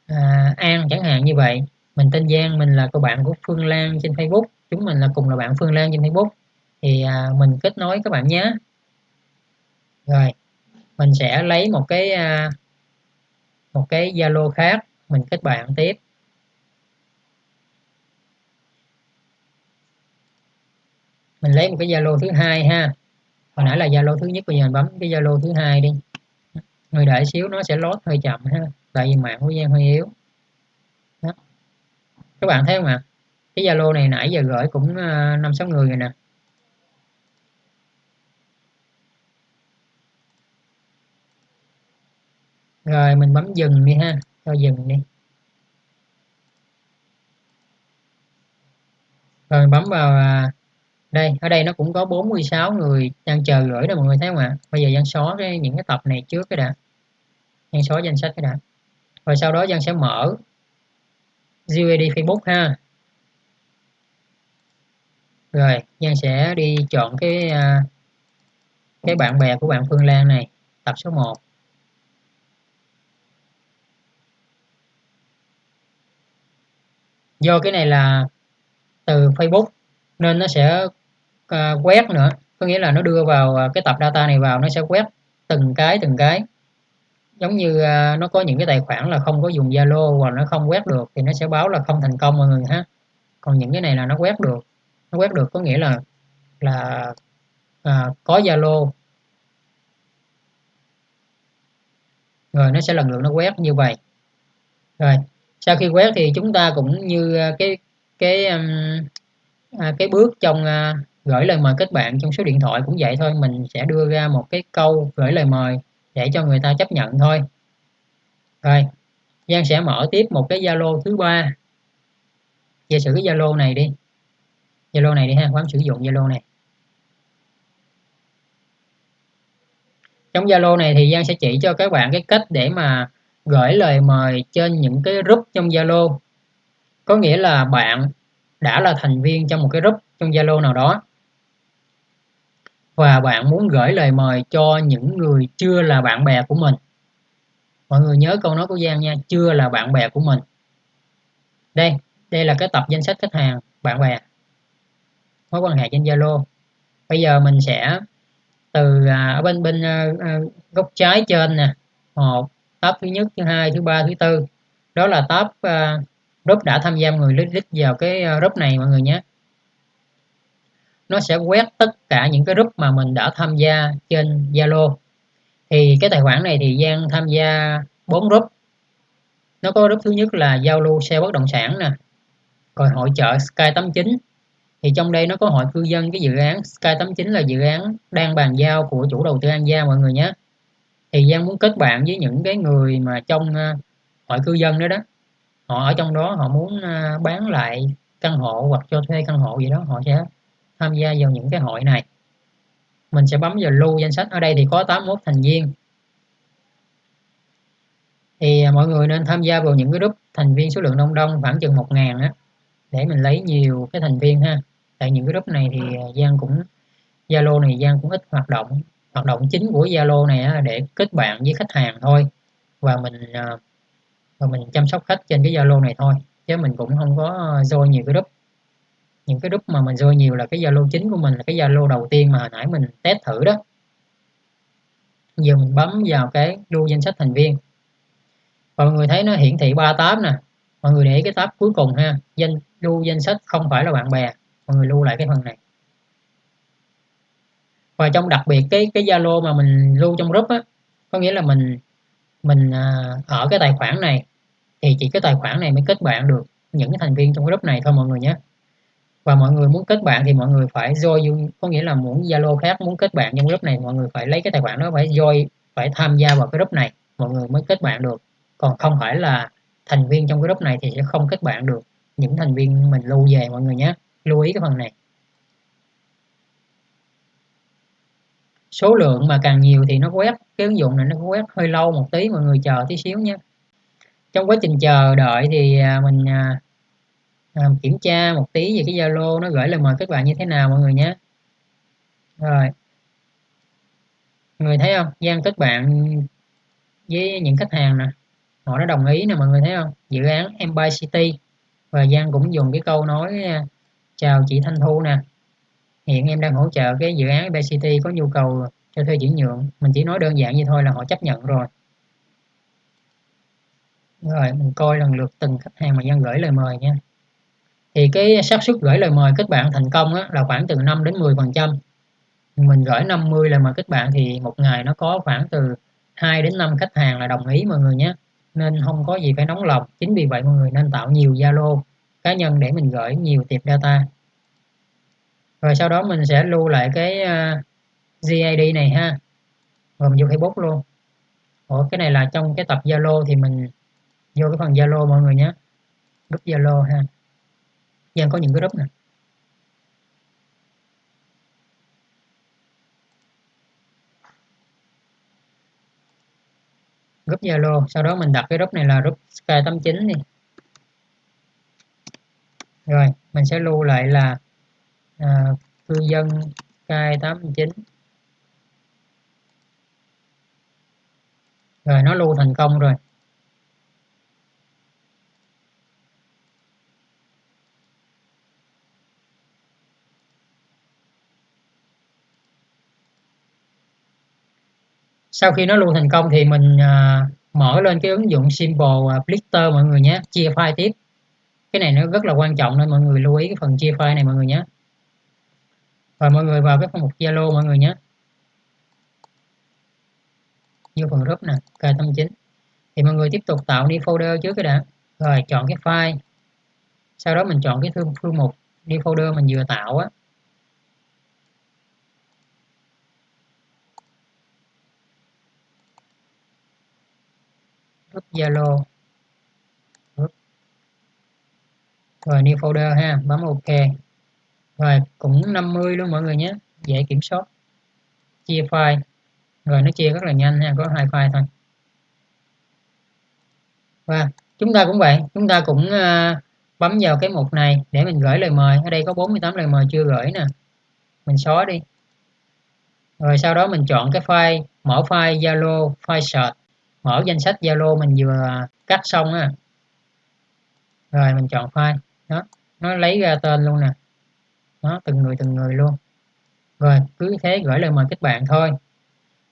S1: à, An chẳng hạn như vậy. Mình tên Giang mình là cô bạn của Phương Lan trên Facebook chúng mình là cùng là bạn Phương Lan trên Facebook. Thì à, mình kết nối các bạn nhé rồi, mình sẽ lấy một cái à, một cái Zalo khác, mình kết bạn tiếp. Mình lấy một cái Zalo thứ hai ha. Hồi nãy là Zalo thứ nhất, bây giờ mình bấm cái Zalo thứ hai đi. Người đợi xíu, nó sẽ lót hơi chậm ha, tại vì mạng của Giang hơi yếu. Đó. các bạn thấy không ạ? Cái Zalo này nãy giờ gửi cũng à, năm sáu người rồi nè. Rồi, mình bấm dừng đi ha. Cho dừng đi. Rồi, bấm vào à, đây, ở đây nó cũng có 46 người đang chờ gửi đó mọi người thấy không ạ? Bây giờ Giang xóa cái, những cái tập này trước cái đã. Giang xóa danh sách cái đã. Rồi sau đó Giang sẽ mở UID Facebook ha. Rồi Giang sẽ đi chọn cái à, cái bạn bè của bạn Phương Lan này, tập số 1 do cái này là từ Facebook nên nó sẽ uh, quét nữa. Có nghĩa là nó đưa vào ờ, cái tập data này vào nó sẽ quét từng cái từng cái. Giống như uh, nó có những cái tài khoản là không có dùng Zalo hoặc nó không quét được thì nó sẽ báo là không thành công mọi người ha. Còn những cái này là nó quét được. Nó quét được có nghĩa là là à, có Zalo. Rồi nó sẽ lần lượt nó quét như vậy. Rồi sau khi quét thì chúng ta cũng như à, cái cái à, cái bước trong à, gửi lời mời kết bạn trong số điện thoại cũng vậy thôi. Mình sẽ đưa ra một cái câu gửi lời mời để cho người ta chấp nhận thôi. Rồi, Giang sẽ mở tiếp một cái Zalo thứ ba. Giả sử cái Zalo này đi. Zalo này đi ha bấm sử dụng Zalo này. Trong Zalo này thì Giang sẽ chỉ cho các bạn cái cách để mà gửi lời mời trên những cái group trong Zalo. Có nghĩa là bạn đã là thành viên trong một cái group trong Zalo nào đó. Và bạn muốn gửi lời mời cho những người chưa là bạn bè của mình. Mọi người nhớ câu nói của Giang nha chưa là bạn bè của mình. Đây đây là cái tập danh sách khách hàng bạn bè. Mối quan hệ trên Zalo. Bây giờ mình sẽ từ à, ở bên bên à, à, góc trái trên nè. Một tab thứ nhất thứ hai thứ ba thứ tư. Đó là tab uh, à, group đã tham gia người list vào cái à, group này mọi người nhé. Nó sẽ quét tất cả những cái group mà mình đã tham gia trên Zalo. Thì cái tài khoản này thì Giang tham gia 4 group. Nó có group thứ nhất là giao lưu xe bất động sản nè rồi hội trợ Sky 89 thì trong đây nó có hội cư dân cái dự án Sky 89 là dự án đang bàn giao của chủ đầu tư An Gia mọi người nhé thì Giang muốn kết bạn với những cái người mà trong ờ, hội cư dân đó đó. Họ ở trong đó, họ muốn ờ, bán lại căn hộ hoặc cho thuê căn hộ gì đó, họ sẽ tham gia vào những cái hội này. Mình sẽ bấm vào lưu danh sách. Ở đây thì có 81 thành viên. Thì ờ, mọi người nên tham gia vào những cái group thành viên số lượng đông đông khoảng chừng 1 ngàn á, để mình lấy nhiều cái thành viên ha. Tại những cái group này thì Giang cũng, Zalo này Giang cũng ít hoạt động hoạt động chính của Zalo này là để kết bạn với khách hàng thôi. Và mình à, và mình chăm sóc khách trên cái Zalo này thôi. Chứ mình cũng không có join nhiều cái group. Những cái group mà mình join nhiều là cái Zalo chính của mình, là cái Zalo đầu tiên mà hồi nãy mình test thử đó. Giờ mình bấm vào cái lưu danh sách thành viên. Và mọi người thấy nó hiển thị ba tab nè. Mọi người để cái tab cuối cùng ha. Danh lưu danh sách không phải là bạn bè. Mọi người lưu lại cái phần này và trong đặc biệt cái cái Zalo mà mình lưu trong group á, có nghĩa là mình mình à, ở cái tài khoản này, thì chỉ cái tài khoản này mới kết bạn được những cái thành viên trong group này thôi mọi người nhé. Và mọi người muốn kết bạn thì mọi người phải join, có nghĩa là muốn Zalo khác muốn kết bạn trong group này, mọi người phải lấy cái tài khoản đó, phải join, phải tham gia vào cái group này, mọi người mới kết bạn được. Còn không phải là thành viên trong cái group này thì sẽ không kết bạn được những thành viên mình lưu về mọi người nhé. Lưu ý cái phần này. Số lượng mà càng nhiều thì nó quét cái ứng dụng này nó quét hơi lâu một tí mọi người chờ tí xíu nhé trong quá trình chờ đợi thì à, mình à, à, kiểm tra một tí về cái Zalo nó gửi lời mời các bạn như thế nào mọi người nhé. Rồi. Mọi người thấy không? Gian kết bạn với những khách hàng nè. Họ đã đồng ý nè mọi người thấy không? Dự án Empire City. Và Giang cũng dùng cái câu nói à, chào chị Thanh Thu nè hiện em đang hỗ trợ cái dự án BCT City có nhu cầu cho thuê chuyển nhượng. Mình chỉ nói đơn giản như thôi là họ chấp nhận rồi. Rồi mình coi lần lượt từng khách hàng mà dân gửi lời mời nha. Thì cái xác suất gửi lời mời kết bạn thành công á, là khoảng từ 5 đến 10 phần trăm. Mình gửi 50 lời mời kết bạn thì một ngày nó có khoảng từ 2 đến 5 khách hàng là đồng ý mọi người nhé. Nên không có gì phải nóng lòng. Chính vì vậy mọi người nên tạo nhiều Zalo cá nhân để mình gửi nhiều tiệp data rồi sau đó mình sẽ lưu lại cái ờ, uh, GID này ha. Rồi mình vô Facebook luôn. Ủa cái này là trong cái tập Zalo thì mình vô cái phần Zalo mọi người nhé. Group Zalo ha. Giang có những cái group này group Zalo sau đó mình đặt cái group này là group Sky89 đi. Rồi mình sẽ lưu lại là à, cư dân Sky89 rồi nó lưu thành công rồi. Sau khi nó lưu thành công thì mình à, mở lên cái ứng dụng Simple à, Blister mọi người nhé chia file tiếp. Cái này nó rất là quan trọng nên mọi người lưu ý cái phần chia file này mọi người nhé và mọi người vào cái phần mục Zalo mọi người nhé. Vô phần group nè K89 thì mọi người tiếp tục tạo đi folder trước cái đã. Rồi chọn cái file. Sau đó mình chọn cái thư, thư mục đi folder mình vừa tạo á. Group Zalo. Rồi new folder ha bấm ok rồi cũng 50 luôn mọi người nhé. Dễ kiểm soát. Chia file. Rồi nó chia rất là nhanh ha có hai file thôi. Và chúng ta cũng vậy chúng ta cũng uh, bấm vào cái mục này để mình gửi lời mời. Ở đây có 48 lời mời chưa gửi nè. Mình xóa đi. Rồi sau đó mình chọn cái file mở file Zalo file search. Mở danh sách Zalo mình vừa cắt xong á. Rồi mình chọn file. Đó nó lấy ra tên luôn nè đó, từng người từng người luôn. Rồi, cứ thế gửi lời mời kết bạn thôi.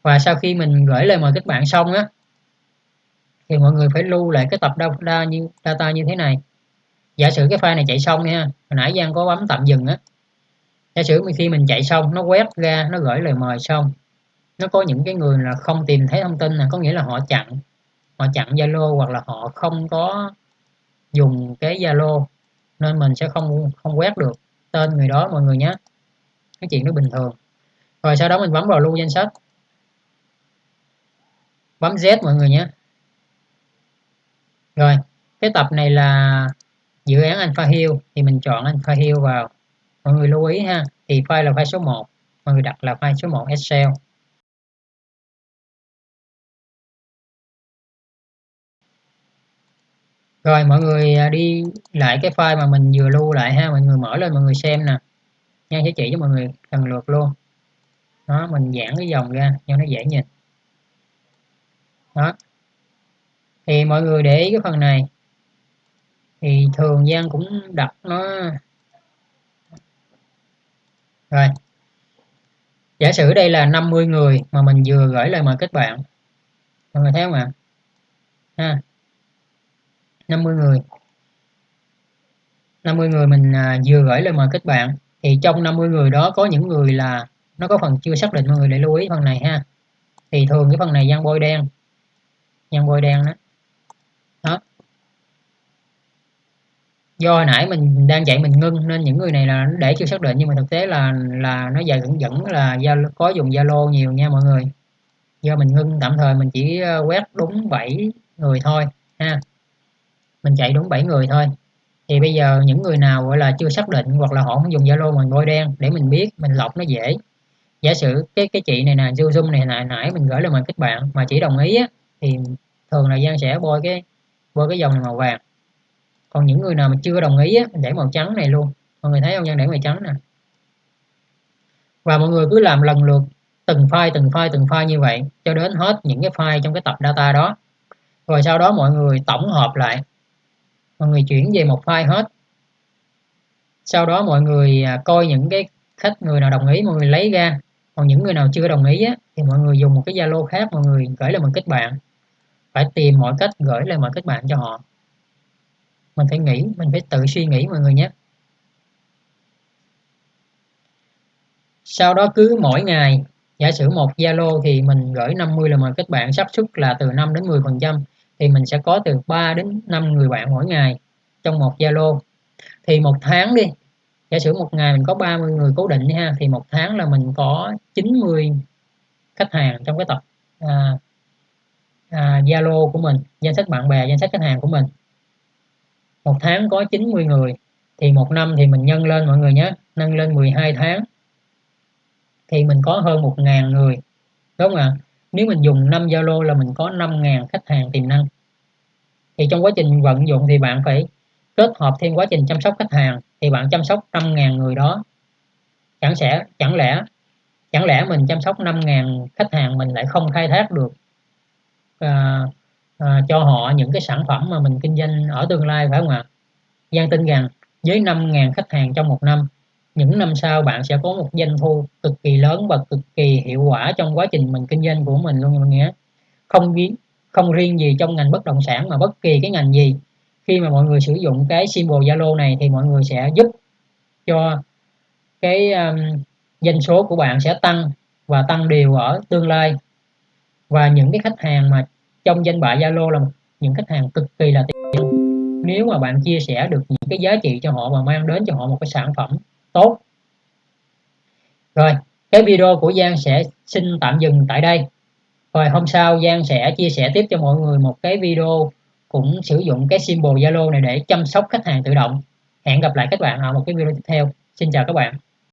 S1: Và sau khi mình gửi lời mời kết bạn xong á, thì mọi người phải lưu lại cái tập data như data như thế này. Giả sử cái file này chạy xong nha hồi nãy Giang có bấm tạm dừng á. Giả sử khi mình chạy xong, nó quét ra, nó gửi lời mời xong, nó có những cái người là không tìm thấy thông tin là có nghĩa là họ chặn họ chặn Zalo hoặc là họ không có dùng cái Zalo, nên mình sẽ không không quét được tên người đó, mọi người nhé. Cái chuyện nó bình thường. Rồi sau đó mình bấm vào lưu danh sách. Bấm Z, mọi người nhé. Rồi, cái tập này là dự án Alpha Hill, thì mình chọn Alpha Hill vào. Mọi người lưu ý ha, thì file là file số 1 mọi người đặt là file số 1 Excel. Rồi, mọi người à, đi lại cái file mà mình vừa lưu lại ha. Mọi người mở lên, mọi người xem nè. Nha sẽ chỉ cho mọi người lần lượt luôn. Đó, mình giãn cái dòng ra, cho nó dễ nhìn. Đó. Thì mọi người để ý cái phần này. Thì thường gian cũng đặt nó. Rồi. Giả sử đây là 50 người mà mình vừa gửi lời mời kết bạn. Mọi người thấy không ạ? Ha. 50 người. 50 người mình à, vừa gửi lời mời kết bạn. Thì trong 50 người đó có những người là nó có phần chưa xác định mọi người để lưu ý phần này ha. Thì thường cái phần này gian bôi đen. Gian bôi đen đó. Đó. Do hồi nãy mình đang chạy mình ngưng nên những người này là để chưa xác định nhưng mà thực tế là là nó dài vẫn vẫn là có dùng zalo nhiều nha mọi người. Do mình ngưng tạm thời mình chỉ ờ, quét đúng 7 người thôi ha mình chạy đúng 7 người thôi. Thì bây giờ những người nào gọi là chưa xác định hoặc là họ không dùng Zalo mình bôi đen để mình biết mình lọc nó dễ. Giả sử cái cái chị này nè zoom zoom này nãy nãy mình gửi lên mời kết bạn mà chỉ đồng ý á, thì thường là Giang sẽ bôi cái bôi cái dòng này màu vàng. Còn những người nào mà chưa đồng ý á, mình để màu trắng này luôn. Mọi người thấy không Giang? Để màu trắng nè. Và mọi người cứ làm lần lượt từng file từng file từng file như vậy cho đến hết những cái file trong cái tập data đó. Rồi sau đó mọi người tổng hợp lại mọi người chuyển về một file hết. Sau đó mọi người à, coi những cái khách người nào đồng ý mọi người lấy ra. Còn những người nào chưa đồng ý á, thì mọi người dùng một cái Zalo khác mọi người gửi lời mời kết bạn. Phải tìm mọi cách gửi lời mời kết bạn cho họ. Mình phải nghĩ mình phải tự suy nghĩ mọi người nhé. Sau đó cứ mỗi ngày giả sử một Zalo thì mình gửi 50 lời mời kết bạn xác suất là từ 5 đến 10 phần trăm thì mình sẽ có từ 3 đến 5 người bạn mỗi ngày trong một Zalo. Thì một tháng đi giả sử một ngày mình có 30 người cố định ha thì một tháng là mình có 90 khách hàng trong cái tập à, à, Zalo của mình danh sách bạn bè danh sách khách hàng của mình. Một tháng có 90 người thì một năm thì mình nhân lên mọi người nhé nâng lên 12 tháng. Thì mình có hơn 1.000 người đúng không ạ? Nếu mình dùng 5 Zalo là mình có 5.000 khách hàng tiềm năng. Thì trong quá trình vận dụng thì bạn phải kết hợp thêm quá trình chăm sóc khách hàng thì bạn chăm sóc 5.000 người đó. Chẳng sẽ chẳng lẽ chẳng lẽ mình chăm sóc 5.000 khách hàng mình lại không khai thác được à, à, cho họ những cái sản phẩm mà mình kinh doanh ở tương lai phải không ạ? Giang tin rằng với 5.000 khách hàng trong một năm những năm sau bạn sẽ có một doanh thu cực kỳ lớn và cực kỳ hiệu quả trong quá trình mình kinh doanh của mình luôn mọi người không không riêng gì trong ngành bất động sản mà bất kỳ cái ngành gì. Khi mà mọi người sử dụng cái symbol Zalo này thì mọi người sẽ giúp cho cái um, doanh số của bạn sẽ tăng và tăng đều ở tương lai. Và những cái khách hàng mà trong danh bạ Zalo là những khách hàng cực kỳ là tiền nếu mà bạn chia sẻ được những cái giá trị cho họ và mang đến cho họ một cái sản phẩm tốt. Rồi, cái video của Giang sẽ xin tạm dừng tại đây. Rồi, hôm sau Giang sẽ chia sẻ tiếp cho mọi người một cái video cũng sử dụng cái symbol Zalo này để chăm sóc khách hàng tự động. Hẹn gặp lại các bạn ở một cái video tiếp theo. Xin chào các bạn.